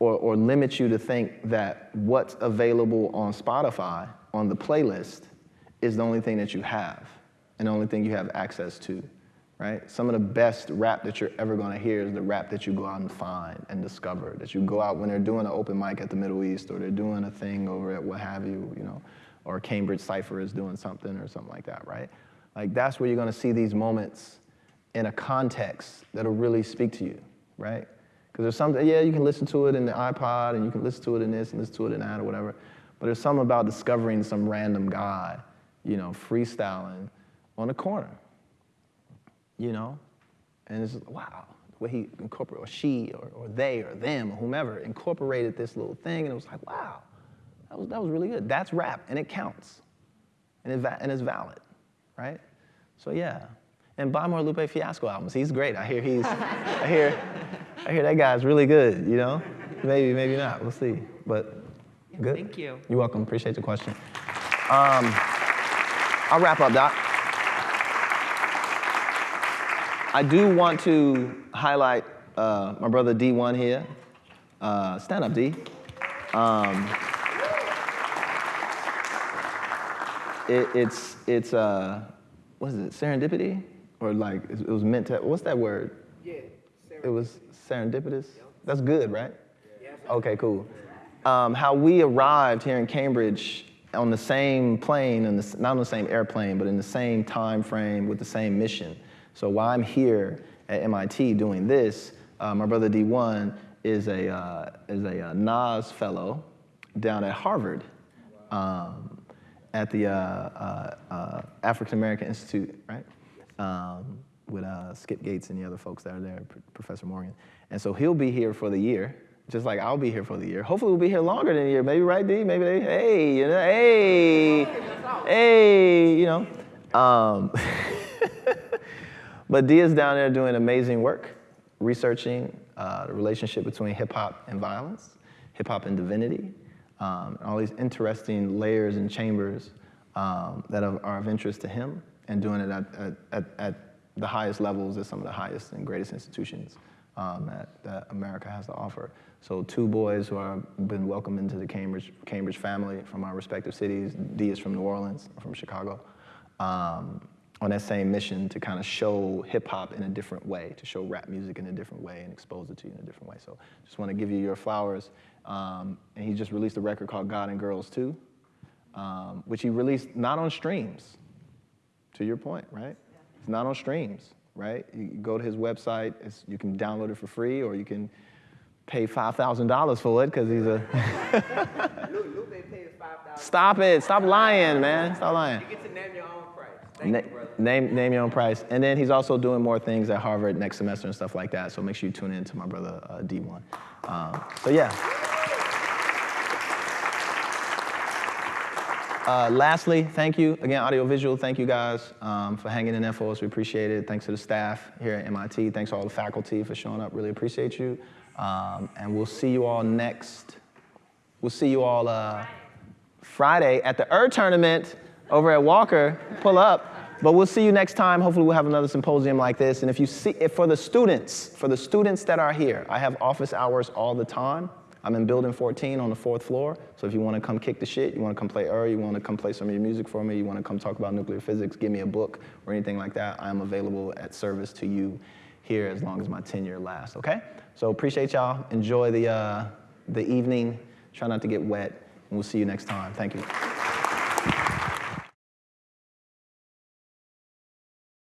or, or limit you to think that what's available on Spotify on the playlist is the only thing that you have and the only thing you have access to, right? Some of the best rap that you're ever gonna hear is the rap that you go out and find and discover, that you go out when they're doing an open mic at the Middle East or they're doing a thing over at what have you, you know, or Cambridge Cypher is doing something or something like that, right? Like that's where you're gonna see these moments in a context that'll really speak to you, right? Because there's something, yeah, you can listen to it in the iPod and you can listen to it in this and listen to it in that or whatever. But there's something about discovering some random guy, you know, freestyling on the corner, you know? And it's wow, the way he incorporated, or she, or, or they, or them, or whomever, incorporated this little thing, and it was like, wow, that was, that was really good. That's rap, and it counts, and, it va- and it's valid, right? So yeah. And buy more Lupe Fiasco albums. He's great. I hear he's, I hear, I hear that guy's really good, you know? Maybe, maybe not, we'll see. But Good. Thank you. You're welcome. Appreciate the question. Um, I'll wrap up, Doc. I do want to highlight uh, my brother Dee-1 here. Uh, stand up, D. Um, it, it's, it's uh, what is it, serendipity? Or like, it was meant to, what's that word? Yeah, It was serendipitous? That's good, right? Okay, cool. Um, how we arrived here in Cambridge on the same plane, and not on the same airplane, but in the same time frame with the same mission. So while I'm here at MIT doing this, uh, my brother Dee-1 is a, uh, is a uh, Nas fellow down at Harvard um, at the uh, uh, uh, African American Institute, right? Um, with Skip Gates and the other folks that are there, Professor Morgan. And so he'll be here for the year, just like I'll be here for the year. Hopefully we'll be here longer than a year. Maybe, right, D? Maybe they, hey, you know, hey, hey, you know. Um, but D is down there doing amazing work, researching uh, the relationship between hip hop and violence, hip hop and divinity, um, all these interesting layers and chambers um, that are, are, of interest to him, and doing it at, at, at the highest levels at some of the highest and greatest institutions um, that, that America has to offer. So two boys who have been welcomed into the Cambridge, Cambridge family from our respective cities. D is from New Orleans, I'm from Chicago. Um, on that same mission to kind of show hip hop in a different way, to show rap music in a different way and expose it to you in a different way. So just want to give you your flowers. Um, and he just released a record called God and Girls 2, um, which he released not on streams, to your point, right? It's not on streams, right? You go to his website, you can download it for free or you can pay $5,000 for it because he's a. Stop it. Stop lying, man. Stop lying. You get to name your own price. Thank Na- you, brother. name, name your own price. And then he's also doing more things at Harvard next semester and stuff like that. So make sure you tune in to my brother uh, Dee-1. Um, so yeah. Uh, lastly, thank you again, audiovisual. Thank you guys um, for hanging in there for us. We appreciate it. Thanks to the staff here at MIT. Thanks to all the faculty for showing up. Really appreciate you. Um, and we'll see you all next. We'll see you all uh, Friday at the ER tournament over at Walker. Pull up. But we'll see you next time. Hopefully, we'll have another symposium like this. And if you see, if for the students, for the students that are here, I have office hours all the time. I'm in building 14 on the fourth floor. So if you want to come kick the shit, you want to come play ER, you want to come play some of your music for me, you want to come talk about nuclear physics, give me a book or anything like that, I am available at service to you here as long as my tenure lasts, okay? So appreciate y'all. Enjoy the, uh, the evening. Try not to get wet. And we'll see you next time. Thank you.